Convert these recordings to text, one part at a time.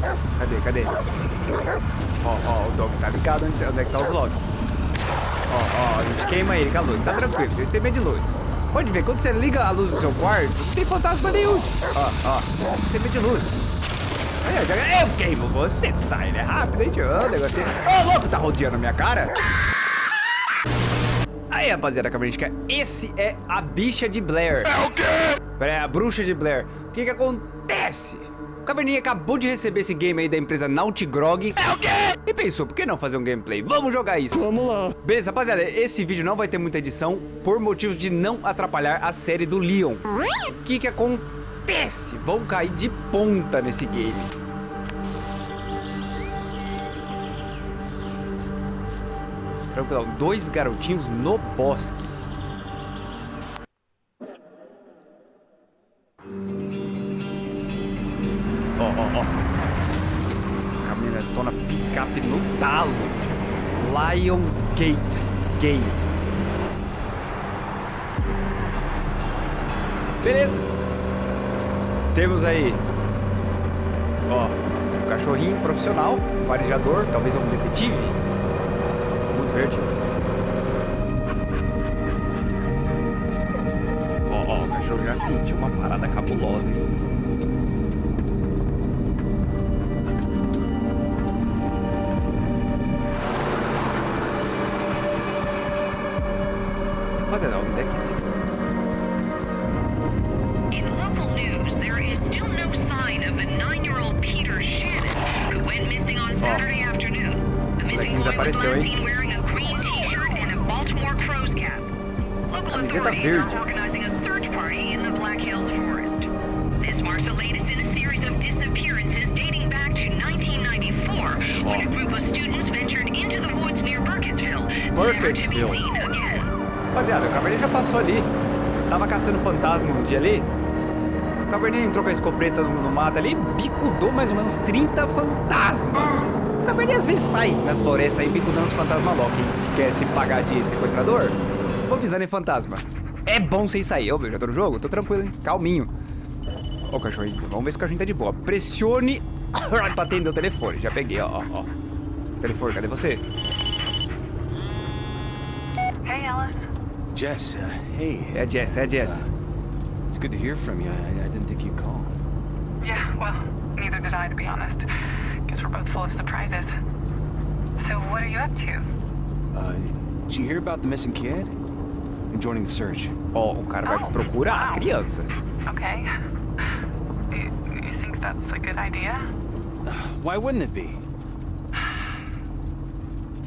Cadê, cadê? Ó, ó, o dog tá ligado onde, onde é que tá os logs. Ó, ó, a gente queima ele com a luz. Tá tranquilo, vocês têm medo de luz. Pode ver, quando você liga a luz do seu quarto, não tem fantasma nenhum. Ó, ó, tem medo de luz. Eu, eu queimo você, sai, né? Rápido, hein, tio? O negocinho. Ô, louco, tá rodeando a minha cara? Aí, rapaziada, cabritica, esse é a bicha de Blair. É o quê? É a bruxa de Blair. O que que acontece? O Caverninha acabou de receber esse game aí da empresa Nautigrog. É o quê? E pensou, por que não fazer um gameplay? Vamos jogar isso. Vamos lá. Beleza, rapaziada, esse vídeo não vai ter muita edição por motivos de não atrapalhar a série do Leon. O que que acontece? Vão cair de ponta nesse game. Tranquilo, dois garotinhos no bosque. Ó, ó, ó. Caminhonetona picape no talo. Lion Gate Games. Beleza. Temos aí, ó, um cachorrinho profissional, um farejador, talvez um detetive. Vamos ver, tio. Ó, ó, o cachorro já sentiu uma parada cabulosa, hein? Escopeta no, no mato ali bicudou mais ou menos 30 fantasmas. O Cabernet às vezes sai nas florestas aí bicudando os fantasmas loucos. Que quer se pagar de sequestrador? Vou avisando em fantasma. É bom sem sair. Ô, meu, já tô no jogo? Tô tranquilo, hein? Calminho. Ó o cachorrinho. Vamos ver se o cachorrinho tá de boa. Pressione pra atender o telefone. Já peguei, ó, ó, ó. Telefone, cadê você? Hey, Alice. Jess, uh, hey. É a Jess, é a Jess. It's good to hear from you. I, I didn't think you'd call. To be honest. Guess we're both full of surprises. So what are you up to? Uh, did you hear about the missing kid? I'm joining the search. Ó, o cara vai Oh, procurar a wow. criança. Okay. You, you think that's a good idea? Why wouldn't it be?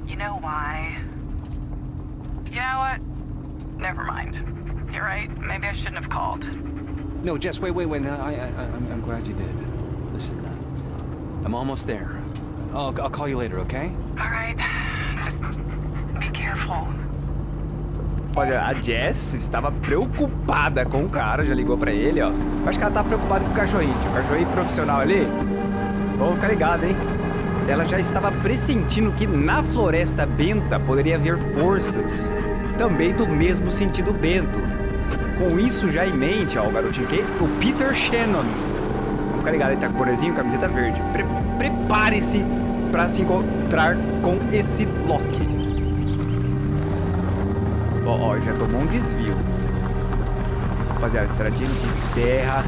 You know why? You know what? Never mind. You're right. Maybe I shouldn't have called. No, Jess, wait, wait, wait. No, I, I, I'm, I'm glad you did. Listen, uh, I'm almost there. I'll, I'll call you later, okay? All right. Just be careful. Olha, a Jess estava preocupada com o cara, já ligou pra ele, ó. Acho que ela tá preocupada com o cachorrinho. O cachorrinho profissional ali. Vamos ficar ligado, hein? Ela já estava pressentindo que na floresta benta poderia haver forças também do mesmo sentido bento. Com isso já em mente, ó, o garotinho que o Peter Shannon. Ficar ligado, ele tá com bonezinho, camiseta verde. Pre- Prepare-se para se encontrar com esse Loki. Ó, ó, já tomou um desvio. Rapaziada, estradinha de terra.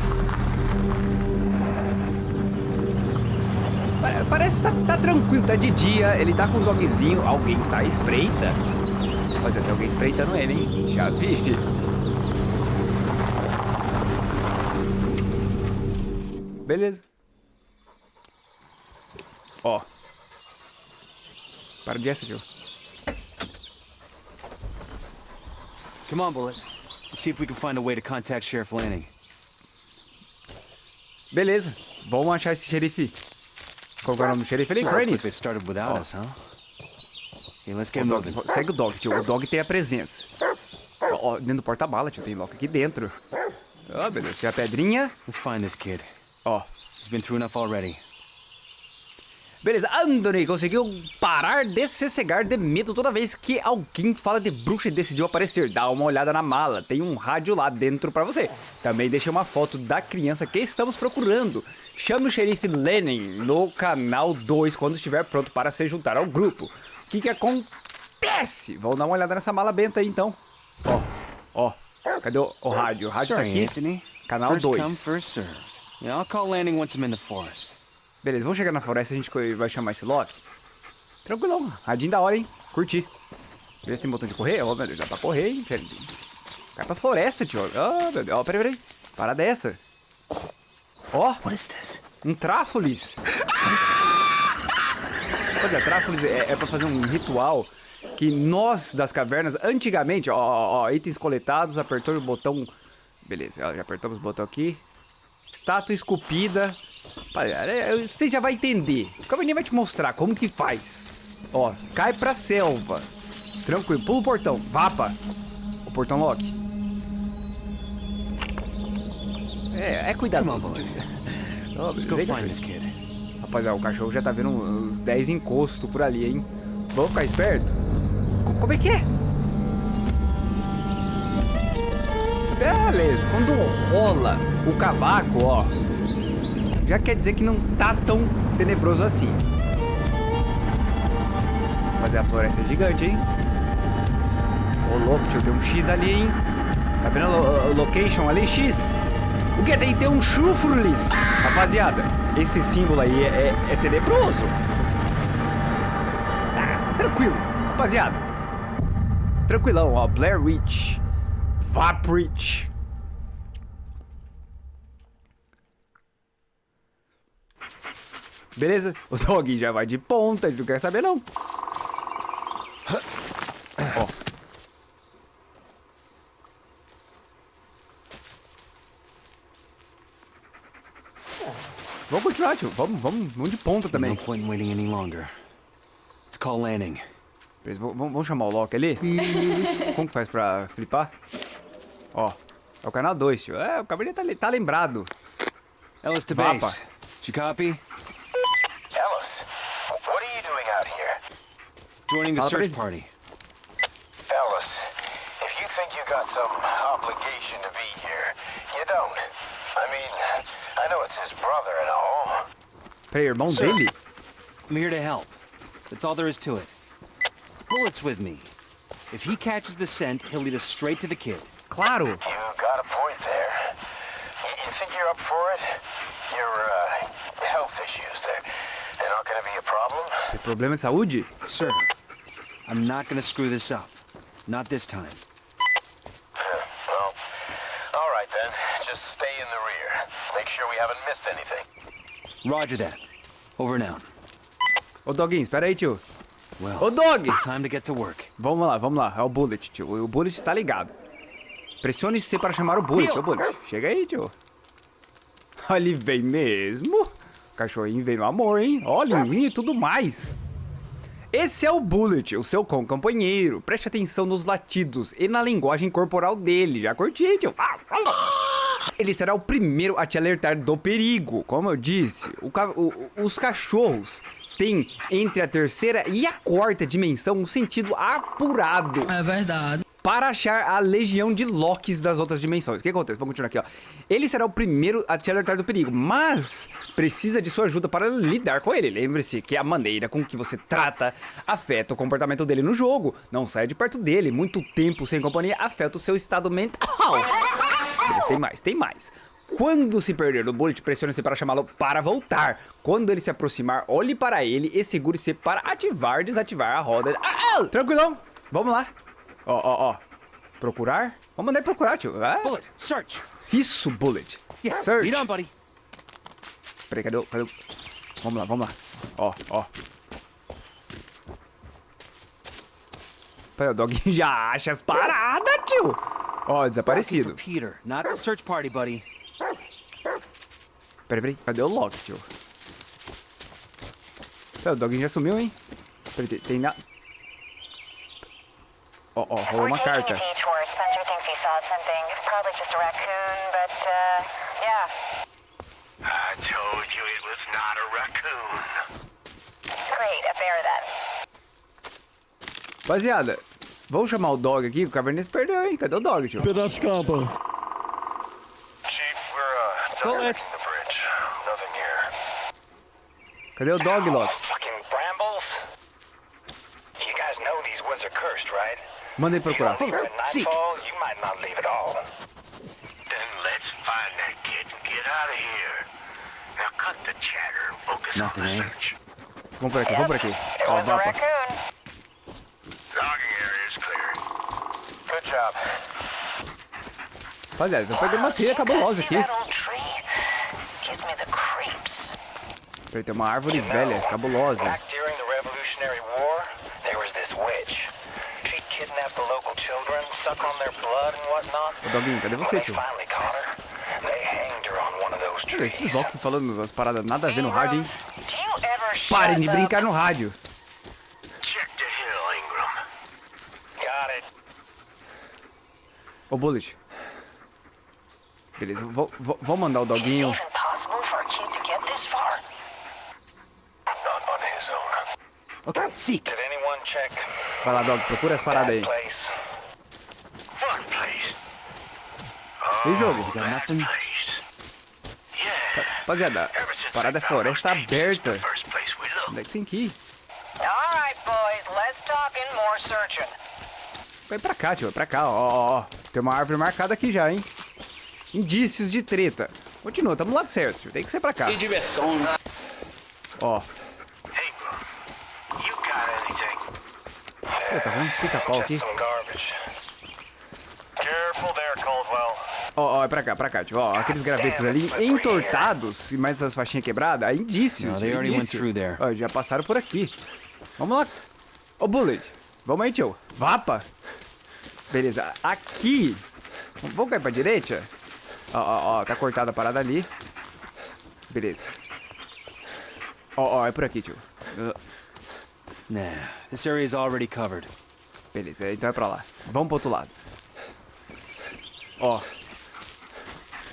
Pa- Parece que tá, tá tranquilo, tá de dia. Ele tá com um dogzinho. Alguém está à espreita. Rapaziada, tem alguém espreitando ele, hein? Já vi. Beleza. Ó. Para de essa, tio. Come on, Bullet. Let's see if we can find a way to contact Sheriff Lanning. Beleza. Vamos achar esse xerife. Qual é o nome do xerife ali? Cranis. they started without Oh. us, huh? Okay, let's get dog, segue o dog, tio. O dog tem a presença. Ó, ó, dentro do porta-bala, tio. Tem Loki aqui dentro. Ó, beleza. Tinha a pedrinha. Let's find this kid. Ó. He's been through enough already. Beleza, Anthony conseguiu parar de se cegar de medo toda vez que alguém fala de bruxa e decidiu aparecer. Dá uma olhada na mala, tem um rádio lá dentro pra você. Também deixei uma foto da criança que estamos procurando. Chame o xerife Lenin no canal 2 quando estiver pronto para se juntar ao grupo. O que que acontece? Vamos dar uma olhada nessa mala benta aí então. Ó, ó, cadê o, o rádio? O rádio Sorry, tá aqui. Anthony. Canal first 2. Yeah, I'll call landing once I'm in the forest. Beleza, vamos chegar na floresta e a gente vai chamar esse Loki. Tranquilão, radinho da hora, hein? Curti. Beleza, tem botão de correr? Ó, meu Deus, dá pra correr, hein? Cai pra floresta, tio. Ó, meu Deus, ó, peraí, peraí. Parada é essa. Ó, What is this? um tráfolis. What is this? Olha, tráfolis é, é pra fazer um ritual que nós das cavernas, antigamente, ó, ó, ó, itens coletados, apertou o botão. Beleza, ó, já apertamos o botão aqui. Estátua esculpida. É, é, Você já vai entender. O caminho vai te mostrar como que faz. Ó, cai pra selva. Tranquilo, pula o portão. Vapa. O portão lock. É, é cuidado. Ó, Let's go find this kid. Rapaziada, o cachorro já tá vendo uns 10 encostos por ali, hein? Vamos ficar esperto? Co- Como é que é? Quando rola o cavaco, ó, já quer dizer que não tá tão tenebroso assim. Mas a floresta gigante, hein? Ô louco, tio, tem um X ali, hein? Tá vendo o location ali, X? O que? Tem ter um chufrulis. Rapaziada, esse símbolo aí é, é- é tenebroso. Ah, tranquilo. Rapaziada. Tranquilão, ó. Blair Witch. Vaprich. Beleza? O dog já vai de ponta, ele não quer saber não. Ó. Vamos continuar, tio. Vamos, vamos, vamos de ponta No também. point in waiting any longer. Let's call landing. Vamos vamos chamar o Loki ali? Como que faz pra flipar? Ó, é o canal 2, tio. É, o cabelo tá, tá lembrado. Ellis to base. Did you copy? Joining the search party. Ellis, if you think you got some obligation to be here, you don't. I mean, I know it's his brother and all. Pay your Sir. dele? I'm here to help. That's all there is to it. Bullet's with me. If he catches the scent, he'll lead us straight to the kid. Claro. You got a point there. You, you think you're up for it? Your, uh, health issues, they're, they're not gonna be a problem? Tem problema de saúde? Sir, I'm not gonna screw this up. Not this time. Well, all right then. Just stay in the rear. Make sure we haven't missed anything. Roger that. Over and out. Ô, Doguinho, espera aí, tio. Well, Ô, Dog! time to get to work. Vamos lá, vamos lá. É o Bullet, tio. O Bullet tá ligado. Pressione C para chamar o Bullet. Ô, Bullet, chega aí, tio. Ele vem mesmo. O cachorrinho vem no amor, hein? Ó, linguinha e tudo mais. Esse é o Bullet, o seu cão companheiro. Preste atenção nos latidos e na linguagem corporal dele. Já curti, tio. Ele será o primeiro a te alertar do perigo. Como eu disse, o o- os cachorros têm entre a terceira e a quarta dimensão um sentido apurado É verdade. Para achar a legião de Locks das outras dimensões. O que acontece? Vamos continuar aqui, ó. Ele será o primeiro a te alertar do perigo, mas precisa de sua ajuda para lidar com ele. Lembre-se que a maneira com que você trata afeta o comportamento dele no jogo. Não saia de perto dele. Muito tempo sem companhia afeta o seu estado mental. Tem mais, tem mais. Quando se perder o bullet, pressione-se para chamá-lo para voltar. Quando ele se aproximar, olhe para ele e segure-se para ativar e desativar a roda. Ah, ah, tranquilão, vamos lá. Ó, ó, ó. Procurar? Vamos mandar procurar, tio. Ah, Bullet, search. Isso, bullet. Yeah, Search. lead on, buddy. Peraí, cadê o... Cadê o... Vamos lá, vamos lá. Ó, ó. Peraí, o dog já acha as paradas, tio. Ó, desaparecido. Peter, not the search party, buddy. Peraí, peraí. Cadê o Loki, tio? Peraí, o dog já sumiu, hein? Peraí, tem, tem na... Ó, ó, rolou uma carta. We're taking a detour. Spencer thinks he saw something. It's probably just a raccoon, but, uh, yeah. I told you it was not a raccoon. Great, a bear then. Rapaziada, vamos chamar o dog aqui, o Caverninha se perdeu, hein? Cadê o dog, tio? Piracicaba. Chief, we're, uh, Bullet. directing the bridge. Nothing here. Cadê o dog, Loki? Fucking brambles? You guys know these woods are cursed, right? Manda ele procurar. Focus Nothing, the eh? Vamos por aqui, vamos por aqui. Ó, a mapa. Rapaziada, tô perdendo uma trilha cabulosa aqui. Peraí, tem uma árvore velha, cabulosa. Back during the Revolutionary War, there was this witch. She'd kidnap the local children, suck on their blood and whatnot. Ô, Doguinho, cadê você, tio? trees. esses Loki falando umas paradas nada a ver no rádio, hein? Parem de brincar no rádio. Check the hill, Ingram. Got it. Ô, Bullet. Beleza, vou, vou, vou mandar o doguinho. even possible for a kid to get this far? Not on his own. Okay, seek. Did anyone check Vai lá, dog, procura as paradas aí. place? What place? E jogo? Rapaziada, a parada é floresta aberta. Onde é que tem que ir? Vai pra cá, tio, vai pra cá, ó. Tem uma árvore marcada aqui já, hein? Indícios de treta. Continua, tamo no lado certo, tio. Tem que ser pra cá. diversão, né? Ó? Pô, tá vendo pica-pau aqui? Just some garbage. Careful there, Caldwell. Ó, ó, é pra cá, pra cá, tio. Ó, aqueles gravetos ali entortados e mais essas faixinhas quebradas, aí indícios. Indício. Ó, já passaram por aqui. Vamos lá. Ô, Bullet. Vamos aí, tio. Vapa. Beleza. Aqui. Vamos cair pra direita? Ó, ó, ó. Tá cortada a parada ali. Beleza. Ó, ó, é por aqui, tio. Uh, Nah, this area is already covered. Beleza, então é pra lá. Vamos pro outro lado. Ó.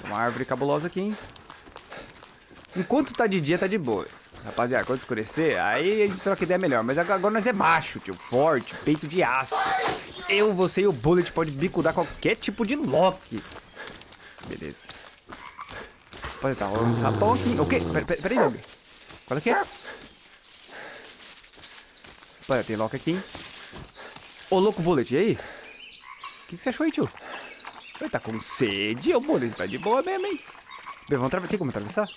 Uma árvore cabulosa aqui, hein? Enquanto tá de dia, tá de boa. Rapaziada, quando escurecer, aí a gente troca ideia melhor. Mas agora nós é macho, tio. Forte, peito de aço. Eu, você e o Bullet pode bicudar qualquer tipo de Loki. Beleza. Pode tá rolando um sapão aqui. O quê? Pera- pera- Peraí, Doug. Qual é que é? Olha, tem Loki aqui, hein? Ô, louco Bullet, e aí? O que, que você achou aí, tio? Ele tá com sede, ô Bullet, tá de boa mesmo, hein? Bem, vamos atravessar. Tem como atravessar?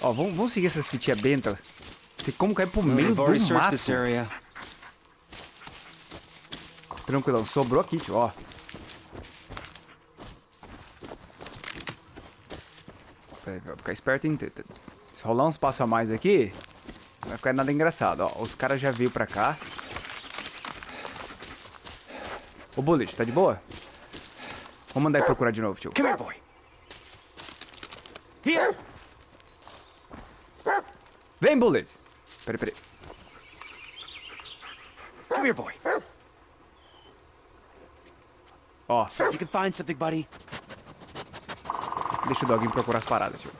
Ó, vamos, vamos seguir essas fitinhas benta. Tem como cair pro meio do mato. Tranquilão, sobrou aqui, tio, ó. Peraí, Vou ficar esperto, hein? Se rolar uns passos a mais aqui, não vai ficar nada engraçado, ó. Os caras já veio pra cá. Ô, Bullet, tá de boa? Vamos mandar ele procurar de novo, tio. Come here, boy. Here. Vem, Bullet! Peraí, peraí. Come here, boy. Ó, if you can find something, buddy. deixa o Doguinho procurar as paradas, tio.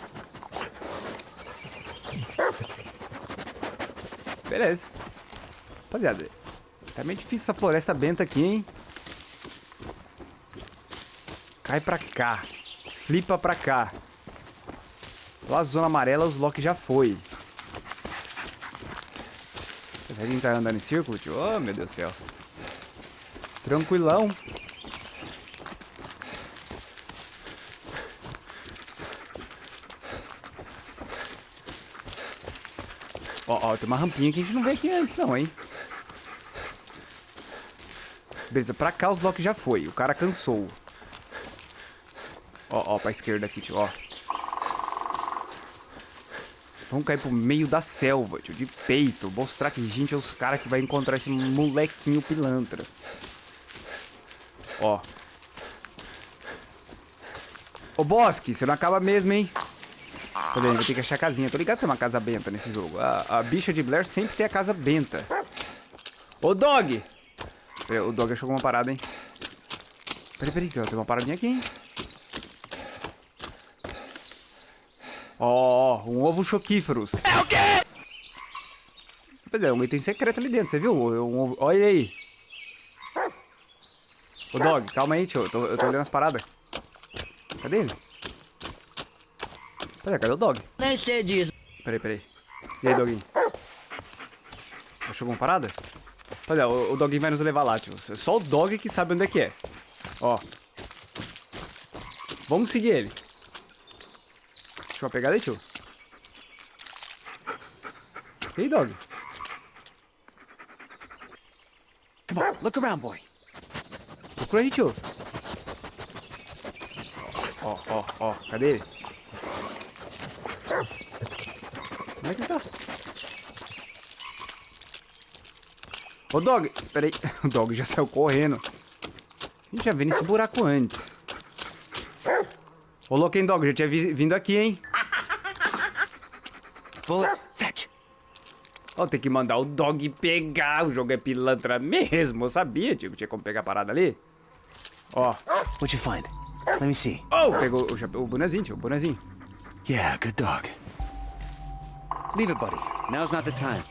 Beleza. Rapaziada, tá meio difícil essa floresta benta aqui, hein? Cai pra cá. Flipa pra cá. Lá zona amarela, os Loki já foi. A gente tá andando em círculo, tio? Oh, meu Deus do céu. Tranquilão. Ó, ó, tem uma rampinha que a gente não veio aqui antes, não, hein? Beleza, pra cá os Loki já foi. O cara cansou. Ó, ó, pra esquerda aqui, tio, ó. Vamos cair pro meio da selva, tio, de peito. Mostrar que gente é os caras que vai encontrar esse molequinho pilantra. Ó. Ô, Bosque, você não acaba mesmo, hein? Vendo, vou ter que achar a casinha. Tô ligado que tem uma casa benta nesse jogo. A, a bicha de Blair sempre tem a casa benta. Ô, Dog! Peraí, o Dog achou alguma parada, hein? Peraí, peraí, tem uma paradinha aqui, hein? Ó, ó, um ovo choquíferos. É o quê? Pois é, um item secreto ali dentro, você viu? Um- um- olha aí. Ô, Dog, calma aí, tio. Eu tô, eu tô olhando as paradas. Cadê ele? Pois é, cadê o Dog? Nem sei disso. Peraí, peraí. E aí, Doguinho? Achou alguma parada? Pois é, o, o Doguinho vai nos levar lá, tio. Só o Dog que sabe onde é que é. Ó. Vamos seguir ele. Deixa eu pegar aí, tio. E aí, Dog? Come on, look around, boy. Procura aí, tio. Ó, ó, ó. Cadê ele? Como é que ele tá? Ô, Dog. Peraí. O Dog já saiu correndo. A gente já veio nesse buraco antes. Ô, louco, hein, Dog? Já tinha vi- vindo aqui, hein? Bullet, fetch. Ó, tem que mandar o Dog pegar. O jogo é pilantra mesmo. Eu sabia, que tinha como pegar a parada ali. Ó. What'd you find? Let me see. Oh, pegou o, chapéu- o bonezinho, tio. O bonezinho. Yeah, good dog. Leave it, buddy. Now's not the time.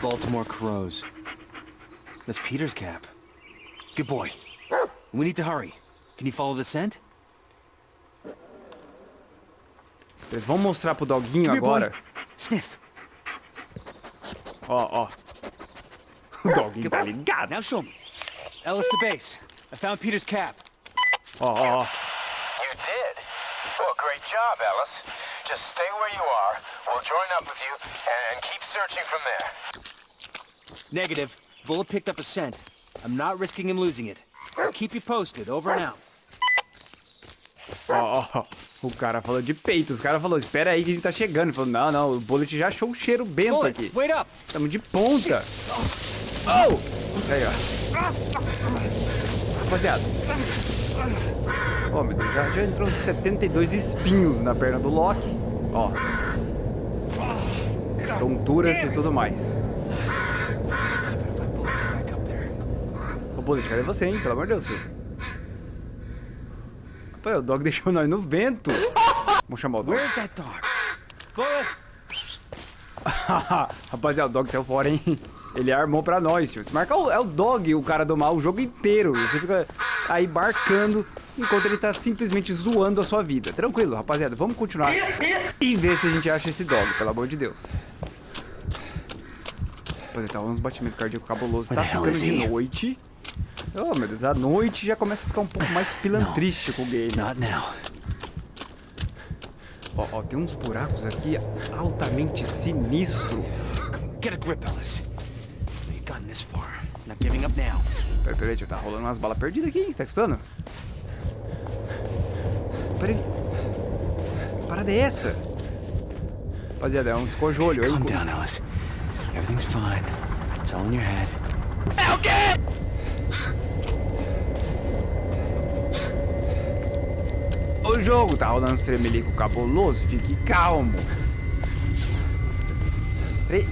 Baltimore crows. That's Peter's cap. Good boy. We need to hurry. Can you follow the scent? Eles vão mostrar pro doguinho Come here, boy. agora. Sniff. Ó, ó. O doguinho tá ligado. Now show me. Ellis to base. I found Peter's cap. Ó, ó, ó. You did? Well, great job, Ellis. Just stay where you are. We'll join up with you and keep searching from there. Negative. Bullet picked up a scent. I'm not risking him losing it. I'll keep you posted. Over and out. Ó, ó. O cara falou de peito. Os caras falaram, espera aí que a gente tá chegando. Ele falou, não, não, o Bullet já achou o cheiro bento Bullet, aqui. wait up. Tamo de ponta. Oh! Aí, ó. Rapaziada. Ó, meu Deus, já, já entrou uns 72 espinhos na perna do Loki. Ó. Tonturas e tudo mais. Ô, Bullet, cadê você, hein? Pelo amor de Deus, filho. Pô, o dog deixou nós no vento. Vamos chamar o dog. Where's that dog? Rapaziada, o dog saiu fora, hein? Ele armou pra nós, tio. Se marcar o, é o dog, o cara do mal, o jogo inteiro. Você fica aí barcando enquanto ele tá simplesmente zoando a sua vida. Tranquilo, rapaziada. Vamos continuar e ver se a gente acha esse dog, pelo amor de Deus. Rapaziada, tá uns batimentos cardíacos cabulosos. Tá ficando de noite. Oh, meu Deus, a noite já começa a ficar um pouco mais pilantrístico o game. Not now. Ó, ó, tem uns buracos aqui altamente sinistro. Get a grip, Ellis. You've gotten this far. Not giving up now. Peraí, peraí, tio, tá rolando umas balas perdidas aqui, hein? Você tá escutando? Peraí. Que parada é essa? Rapaziada, é um escojolho. Calm down, Ellis. Everything's fine. It's all in your head. O jogo tá rolando um tremelico cabuloso, fique calmo. Peraí.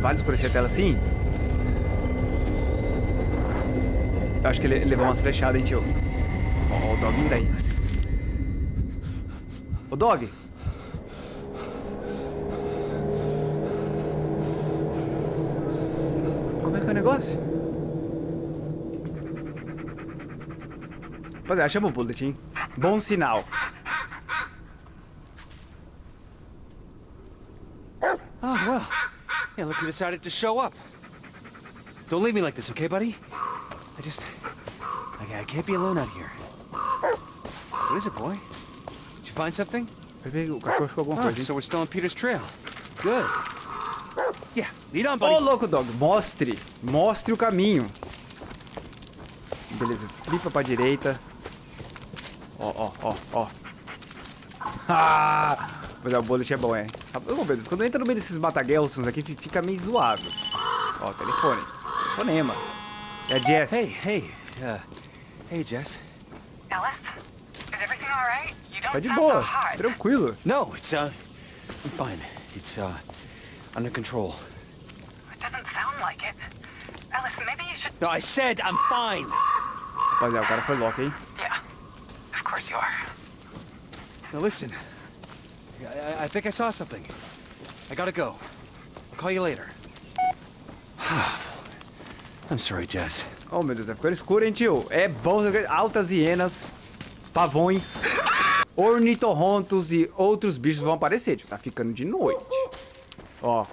Vale escurecer a tela assim? Eu acho que ele levou umas flechadas, hein, tio? Ó, ó, o dog daí. Ô, dog! Como é que é o negócio? Rapaziada, chama o bullet, hein? Bom sinal. Oh, well. Yeah, look who decided to show up. Don't leave me like this, okay, buddy? I just... I, I can't be alone out here. What is it, boy? Did you find something? Oh, so we're still on Peter's trail. Good. Yeah, lead on, Ô, buddy. louco, dog, mostre. Mostre o caminho. Beleza, flipa pra direita. Ó, ó, ó, ó. Ah! Mas é, o bullet é bom, é. Ô, meu Deus, quando entra no meio desses matagelsos aqui, fi- fica meio zoado. Ó, telefone. Telefonema. É a Jess. Hey, hey, uh, hey, Jess. Ellis, is everything all right? You don't Tá de so boa. hot. Tranquilo. No, it's, uh, I'm fine. It's, uh, under control. It doesn't sound like it. Ellis, maybe you should. No, I said I'm fine. Rapaziada, o cara foi louco, hein? Yeah. Course you are. Now listen. I, I, think I saw something. I gotta go. I'll call you later. I'm sorry, Jess. Oh, meu Deus, tá ficando escuro, hein, tio? É bom, altas hienas, pavões, ornitorrontos e outros bichos vão aparecer, tio. Tá ficando de noite. Ó,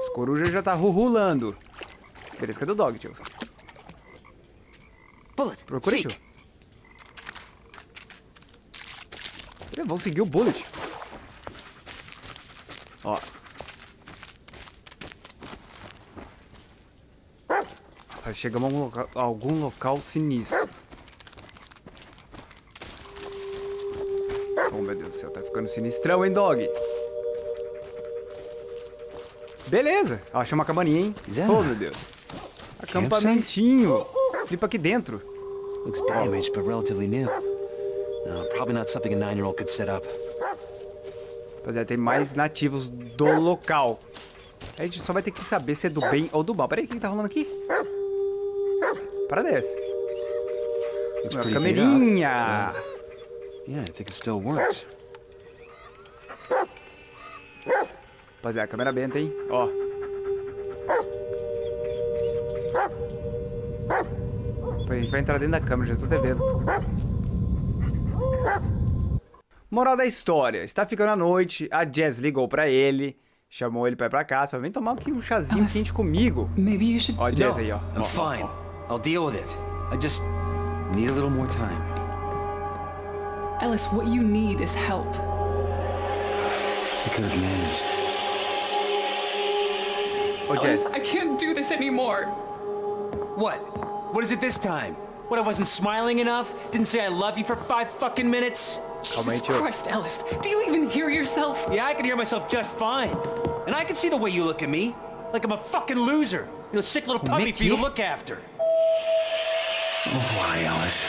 os corujas já tá rulando. Beleza, cadê o dog, tio? Bullet, Procura, seek. tio. Vamos seguir o bullet. Ó. Chegamos a algum local, a algum local sinistro. Oh, meu Deus do céu, tá ficando sinistrão, hein, dog? Beleza. Ó, achei uma cabaninha, hein? Oh, meu Deus. Acampamentinho. Flipa aqui dentro. Looks damaged, but relatively new. Rapaziada, tem mais nativos do local. A gente só vai ter que saber se é do bem ou do mal. Peraí, o que tá rolando aqui? Para. Looks Uma camerinha. Yeah, I think it still works. Rapaziada, câmera benta, hein? Ó. A gente vai entrar dentro da câmera, já tô até vendo. Moral da história. Está ficando à noite, a Jess ligou pra ele, chamou ele pra ir pra casa, falou, vem tomar aqui um chazinho Alice. quente comigo. Maybe you should. Ó, a No, aí, ó. I'm Ó, fine. ó. I'll deal with it. I just need a little more time. Ellis, what you need is help. I could have managed. Ô, Ellis, Jess. I can't do this anymore. What? What is it this time? What, I wasn't smiling enough? Didn't say I love you for five fucking minutes? Calma aí, Jesus tio. Christ, Ellis. Do you even hear yourself? Yeah, I can hear myself just fine. And I can see the way you look at me. Like I'm a fucking loser. You know, sick little puppy for you to look after. Oh, why, Ellis?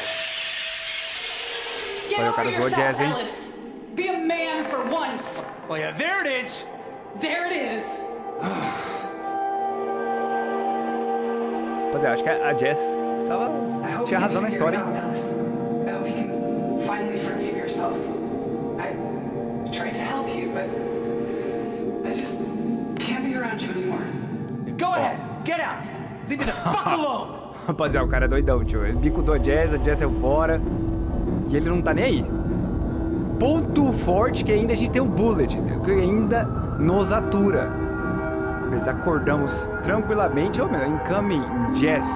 Get Olha, o over cara zoou yourself, Jazz, hein? Ellis. Be a man for once. Oh, yeah, there it is. There it is. Rapaziada, acho que a a Jess tava... tinha razão na história, hein? Go ahead. Get out. Leave me the fuck alone. Rapaziada, o cara é doidão, tio. Ele bicudou a Jess, a Jess saiu fora. E ele não tá nem aí. Ponto forte que ainda a gente tem o Bullet, que ainda nos atura. Nós acordamos tranquilamente. Ô, meu, incoming Jess.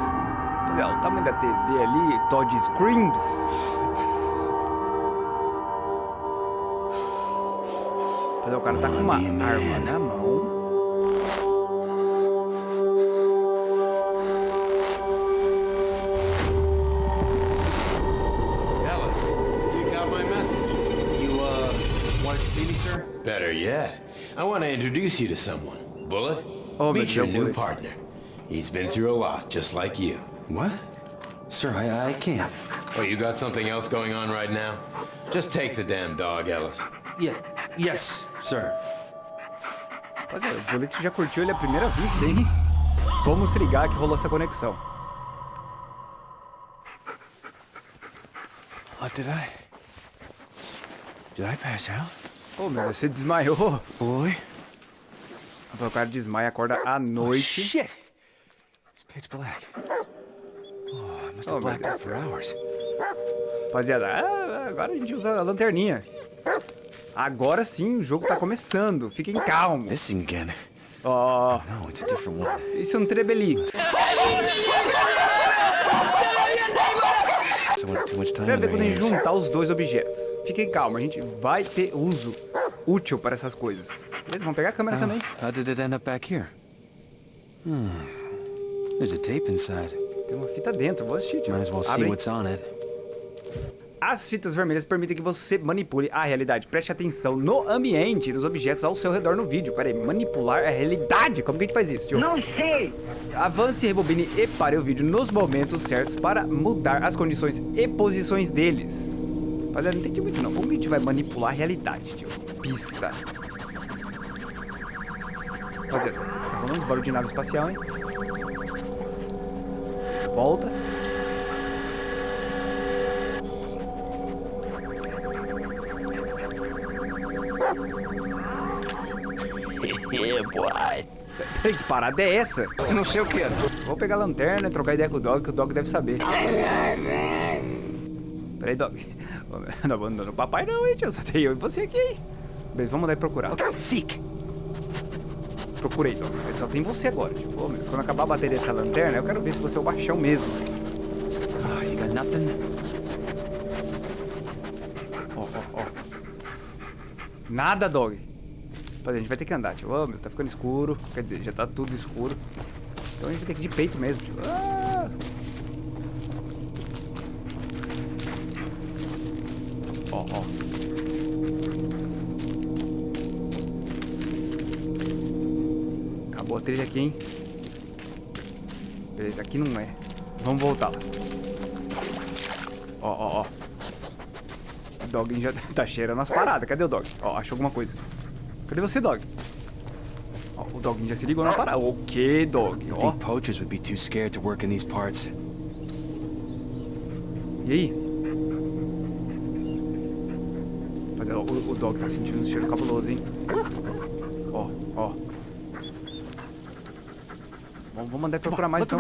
Rapaziada, o tamanho da TV ali, Todd Screams. Rapaziada, o cara tá com uma arma na mão. Introduce you to someone. Bullet, Oh, meet your new partner. He's been through a lot, just like you. What? Sir, I, I can't. Oh, you got something else going on right now? Just take the damn dog, Ellis. Yeah, yes, sir. Rapaziada, o Bullet já curtiu ele à primeira vista, hein? Vamos se ligar que rolou essa conexão. What did I? Did I pass out? Ô, meu, você desmaiou. O cara desmaia e acorda à Oh, noite. shit! It's pitch black. Oh, I must Oh, have my blacked out for hours. Rapaziada, ah, agora a gente usa a lanterninha. Agora sim, o jogo tá começando. Fiquem calmos. This thing again. Ó, No, it's a different one. isso é um trebeli. Você vai ver quando a gente juntar os dois objetos. Fiquem calmos, a gente vai ter uso útil para essas coisas. Beleza? Vamos pegar a câmera também. How did it end up back here? Hmm. There's a tape inside. Tem uma fita dentro, vou assistir, tio. Might as well see Abre what's on it. As fitas vermelhas permitem que você manipule a realidade. Preste atenção no ambiente e nos objetos ao seu redor no vídeo. Pera aí, manipular a realidade? Como que a gente faz isso, tio? Não sei! Avance, rebobine e pare o vídeo nos momentos certos para mudar as condições e posições deles. Olha, não entendi muito não. Como a gente vai manipular a realidade, tio? Pista. Rapaziada, tá rolando barulho de nave espacial, hein? Volta. boy. Que parada é essa? Não sei o que. Vou pegar a lanterna e trocar ideia com o Dog, que o Dog deve saber. Peraí, Dog. Não abandona o papai não, hein, tio. Só tem eu e você aqui, hein? Beleza, vamos daí procurar. Seek. Procurei, Dog. Só tem você agora, tipo. Ô, meu, quando acabar a bateria dessa lanterna, eu quero ver se você é o baixão mesmo. Ah, you got nothing? Ó, ó, ó. Nada, Dog. Rapaziada, a gente vai ter que andar, tio. Ô, meu, tá ficando escuro. Quer dizer, já tá tudo escuro. Então a gente vai ter que ir de peito mesmo, tio. Ah! Ó, ó. Acabou a trilha aqui, hein? Beleza, aqui não é. Vamos voltar lá. Ó, ó, ó. O Dog já tá cheirando as paradas. Cadê o Dog? Ó, achou alguma coisa. Cadê você, Dog? Ó, o Dog já se ligou na parada. O que, Dog? Ó, think poachers would be too scared to work in these parts. e aí? Mas ó, o, o Dog tá sentindo um cheiro cabuloso, hein? Ó, ó. Vamos, vamos andar Come procurar mais então.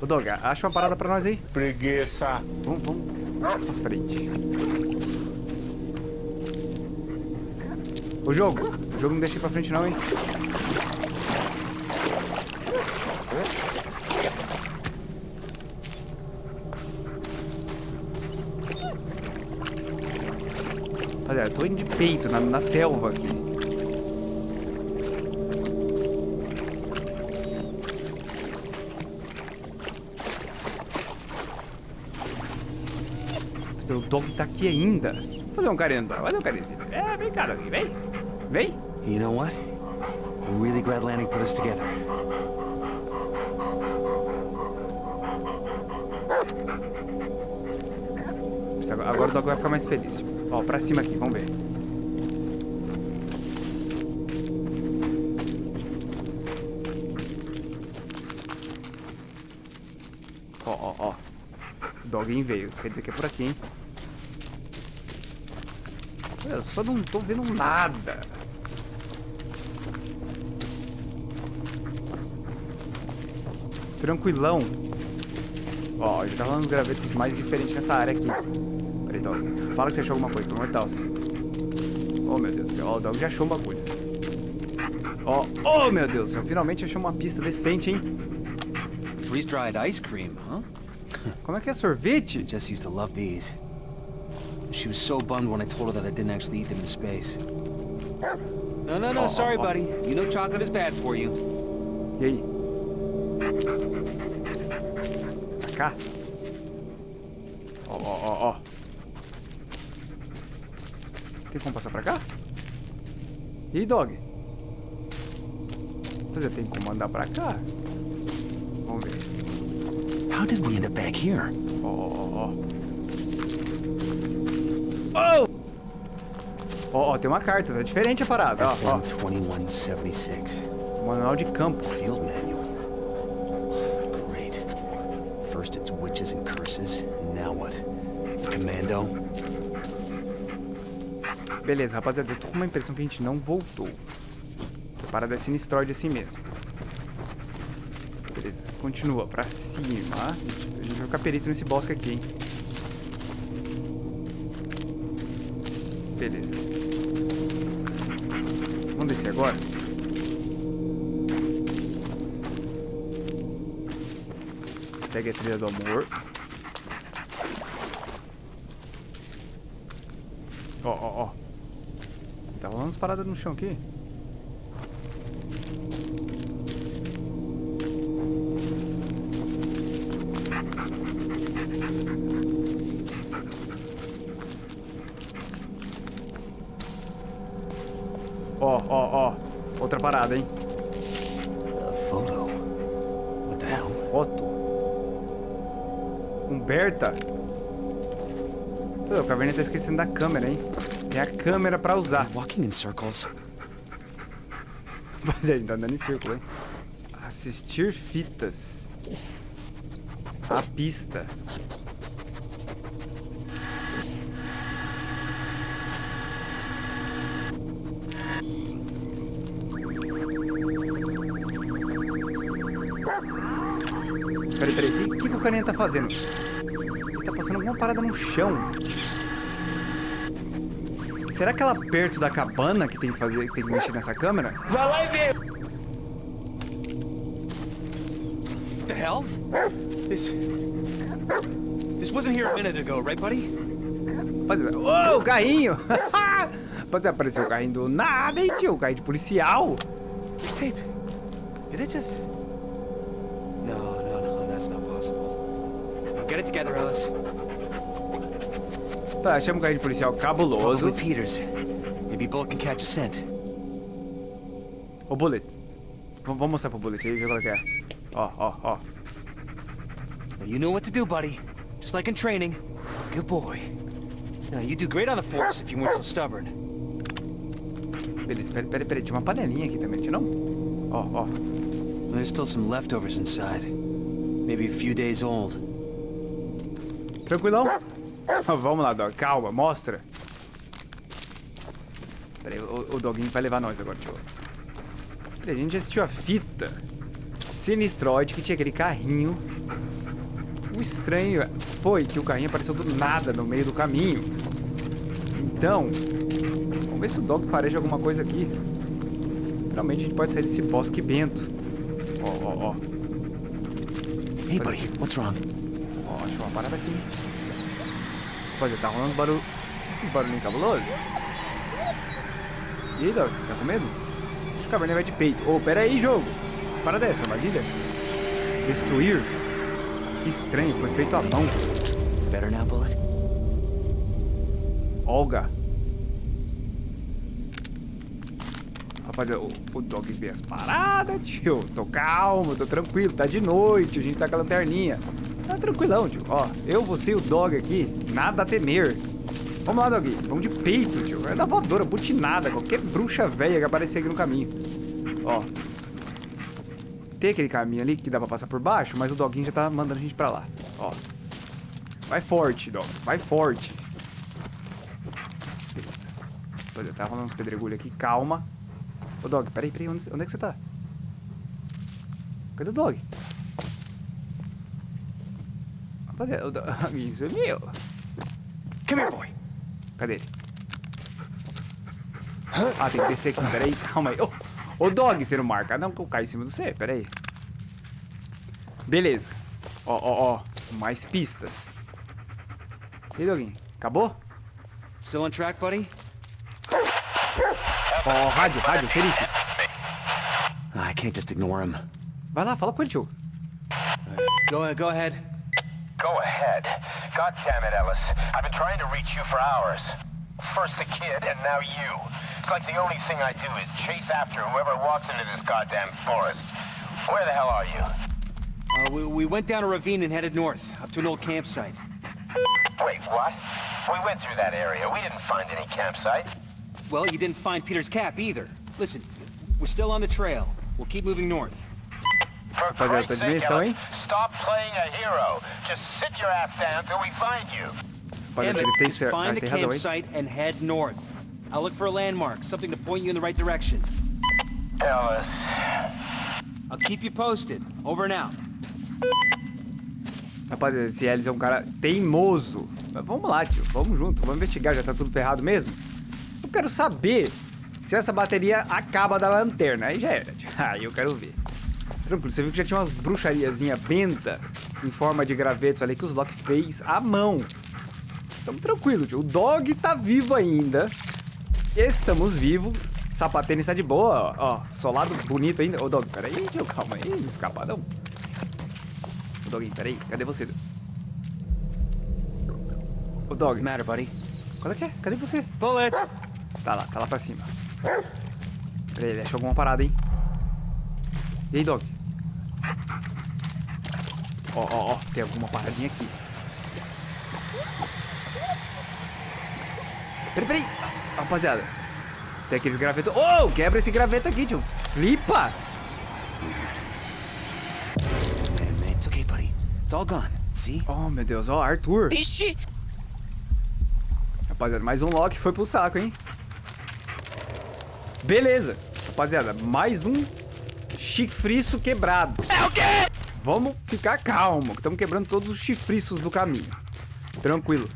Ô, Dog, acha uma parada pra nós aí. Preguiça. Vamos, vamos pra frente. O jogo. O jogo não deixa ir pra frente não, hein? Rapaziada, eu tô indo de peito na, na selva aqui. O dog tá aqui ainda. Vou fazer um carinho. Fazer um carinho. É, vem cá, dog. Vem. Vem. You know what? I'm really glad Lanning put us together. Agora agora o dog vai ficar mais feliz. Ó, pra cima aqui. Vamos ver. Doguinho veio. Quer dizer que é por aqui, hein? Eu só não tô vendo nada. Tranquilão. Ó, já rolando uns gravetos mais diferentes nessa área aqui. Peraí, Dog. Fala que você achou alguma coisa, pelo amor de Deus. Oh, meu Deus do céu. Ó, o Dog já achou uma coisa. Ó, oh, meu Deus do céu. Finalmente achou uma pista decente, hein? Freeze-dried ice cream, huh? Como é que é sorvete? Jess used to love these. She was so bummed when I told her that I didn't actually eat them in space. No, no, no, sorry, oh, buddy. You know chocolate is bad for you. E aí? Pra cá? Ó, ó, ó. Tem como passar pra cá? E aí, dog? Quer dizer, tem como andar pra cá? How did we end up back here? Ó, ó, ó. Oh! Ó, ó, tem uma carta, tá diferente a parada. Ó, ó. FM 2176. Manual de campo. Field manual. Great. First it's witches and curses, and now what? Commando? Beleza, rapaziada, eu tô com uma impressão que a gente não voltou. A parada é sinistroide assim mesmo. Continua pra cima. A gente vai ficar perito nesse bosque aqui, hein? Beleza. Vamos descer agora? Segue a trilha do amor. Ó, ó, ó. Tá rolando umas paradas no chão aqui. Pô, o caverna tá esquecendo da câmera, hein? Tem a câmera pra usar. Walking in circles. Mas a gente tá andando em círculo, hein? Assistir fitas. A pista. Peraí, peraí, o que, que o carinha tá fazendo? Parada no chão. Será que é lá perto da cabana que tem que fazer, que tem que mexer nessa câmera? Vai lá e vê! The hell? This... This wasn't here a minute ago, right, buddy? Ô, o carrinho! Rapaziada, apareceu o carrinho do nada, hein, tio? O carrinho de policial. This tape... Did it just... Tá, achamos um carrinho de policial cabuloso. Maybe Bullet can catch a scent. Ô, Bullet. V vamos mostrar pro Bullet aí, ver qual que é. Ó, ó, ó. You know what to do, buddy. Just like in training. Good boy. Now, you do great on the force if you weren't so stubborn. Beleza, peraí, peraí, peraí. Tinha uma panelinha aqui também, tinha não? Ó, ó. There's still some leftovers inside. Maybe a few days old. Tranquilão? Vamos lá, Dog. Calma, mostra. Peraí, o, o Doguinho vai levar nós agora, tio. Peraí, a gente assistiu a fita. Sinistroid, que tinha aquele carrinho. O estranho foi que o carrinho apareceu do nada no meio do caminho. Então, vamos ver se o Dog fareja alguma coisa aqui. Realmente a gente pode sair desse bosque bento. Ó, ó, ó. Hey, buddy, what's wrong? Ó, achei uma parada aqui. Olha, tá rolando barulho. Barulhinho cabuloso. E aí, Dog, tá com medo? O caverninha vai de peito. Ô, oh, pera aí, jogo. Para dessa, armadilha. Destruir? Que estranho, foi feito à mão. Better now, Bullet? Olga. Rapaziada, o, o Dog vê as paradas, tio. Tô calmo, tô tranquilo. Tá de noite, a gente tá com a lanterninha. Tá tranquilão, tio. Ó, eu, você e o Dog aqui, nada a temer. Vamos lá, Dog. Vamos de peito, tio. É da voadora, butinada. Qualquer bruxa velha que aparecer aqui no caminho. Ó. Tem aquele caminho ali que dá pra passar por baixo, mas o Doguinho já tá mandando a gente pra lá. Ó. Vai forte, Dog. Vai forte. Beleza. Rapaziada, tá rolando uns pedregulhos aqui. Calma. Ô, Dog, peraí, peraí. Onde, onde é que você tá? Cadê o Dog? Rapaziada, o Dog sumiu. Come here, boy. Cadê ele? Ah, tem que descer aqui. Peraí, calma aí. Ô, ô Dog, você não marca não que eu caio em cima do você. Peraí. Beleza. Ó, ó, ó. Mais pistas. E aí, Doguinho? Acabou? Still on track, buddy? Ó, rádio, rádio, xerife. I can't just ignore him. Vai lá, fala com ele, tio. Go, go ahead. Go ahead. God damn it, Ellis. I've been trying to reach you for hours. First the kid, and now you. It's like the only thing I do is chase after whoever walks into this goddamn forest. Where the hell are you? Uh, we, we went down a ravine and headed north, up to an old campsite. Wait, what? We went through that area. We didn't find any campsite. Well, you didn't find Peter's cap either. Listen, we're still on the trail. We'll keep moving north. Rapaziada, tá de dimensão, hein? stop playing a hero. Just sit your ass down till we find you. Rapaziada, ele tem, cer- find ah, the tem razão, hein? campsite and head north. I'll look for a landmark, something to point you in the right direction. Ellis. I'll keep you posted. Over and out. Rapaziada, esse Ellis é um cara teimoso. Mas vamos lá, tio. Vamos junto. Vamos investigar. Já tá tudo ferrado mesmo? Eu quero saber se essa bateria acaba da lanterna. Aí já era, tio. Aí eu quero ver. Tranquilo, você viu que já tinha umas bruxariazinha benta em forma de gravetos ali que os Loki fez à mão. Estamos tranquilos, tio. O Dog tá vivo ainda. Estamos vivos. Sapatênis está de boa, ó. ó. Solado bonito ainda. Ô, Dog, peraí, tio. Calma aí. Escapadão. Ô, Doguinho, peraí. Cadê você? Ô, Dog. Matter, buddy? Qual é que é? Cadê você? Bullet! Tá lá, tá lá pra cima. Peraí, ele achou alguma parada, hein? E aí, Dog? Ó, ó, ó. Tem alguma paradinha aqui. Peraí, peraí. Rapaziada. Tem aqueles gravetos. Oh, quebra esse graveto aqui, tio. Flipa. Man, man, it's okay, buddy. It's all gone. See? Oh, meu Deus. Ó, Arthur. Ixi! Rapaziada, mais um Loki foi pro saco, hein? Beleza. Rapaziada, mais um chifriço quebrado. É o quê? Vamos ficar calmo, que estamos quebrando todos os chifriços do caminho. Tranquilo.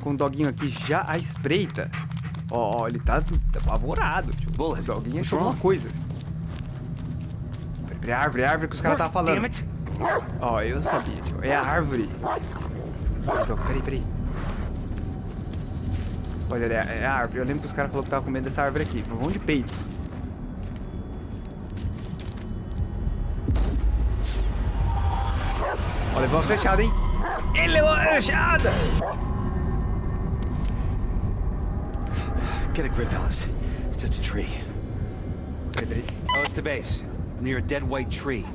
Com o doguinho aqui já à espreita. Ó, ó, ele tá apavorado, tio. Bullet, O doguinho achou alguma coisa. Peraí, árvore, a árvore que os caras estavam falando. Ó, eu sabia, tio. É a árvore. Então, peraí, peraí. Olha, é, é a árvore. Eu lembro que os caras falaram que tava com medo dessa árvore aqui. Mas vamos de peito. Ó, levou uma flechada, hein? Ele levou uma flechada! Get a grip, Alice. It's just a tree. Peraí. Alice to base. I'm near a dead white tree.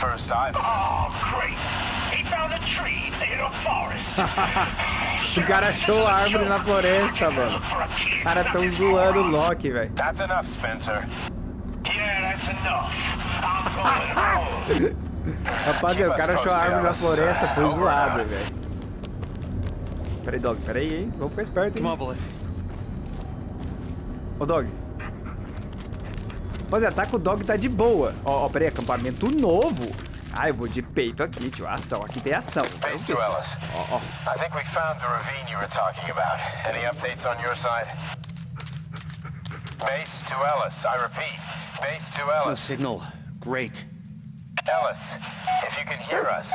First I've... Oh, great. He found a tree in a forest. O cara achou a árvore na floresta, mano. Os caras tão zoando o Loki, velho. That's enough, Spencer. Yeah, that's enough. I'm going home. Rapaziada, o cara achou a árvore na floresta, foi zoado, velho. Peraí, Dog, peraí, hein? Vamos ficar esperto, hein? Ô, Dog. Rapaziada, tá que o Dog tá de boa. Ó, ó, peraí, acampamento novo. Ah, eu vou de peito aqui, tio. Ação, aqui tem ação. Base to Ellis. Ó, ó. I think we found the ravine you were talking about. Any updates on your side? Base to Ellis. I repeat. Base to No Ellis. signal. Great. Ellis, if you can hear us,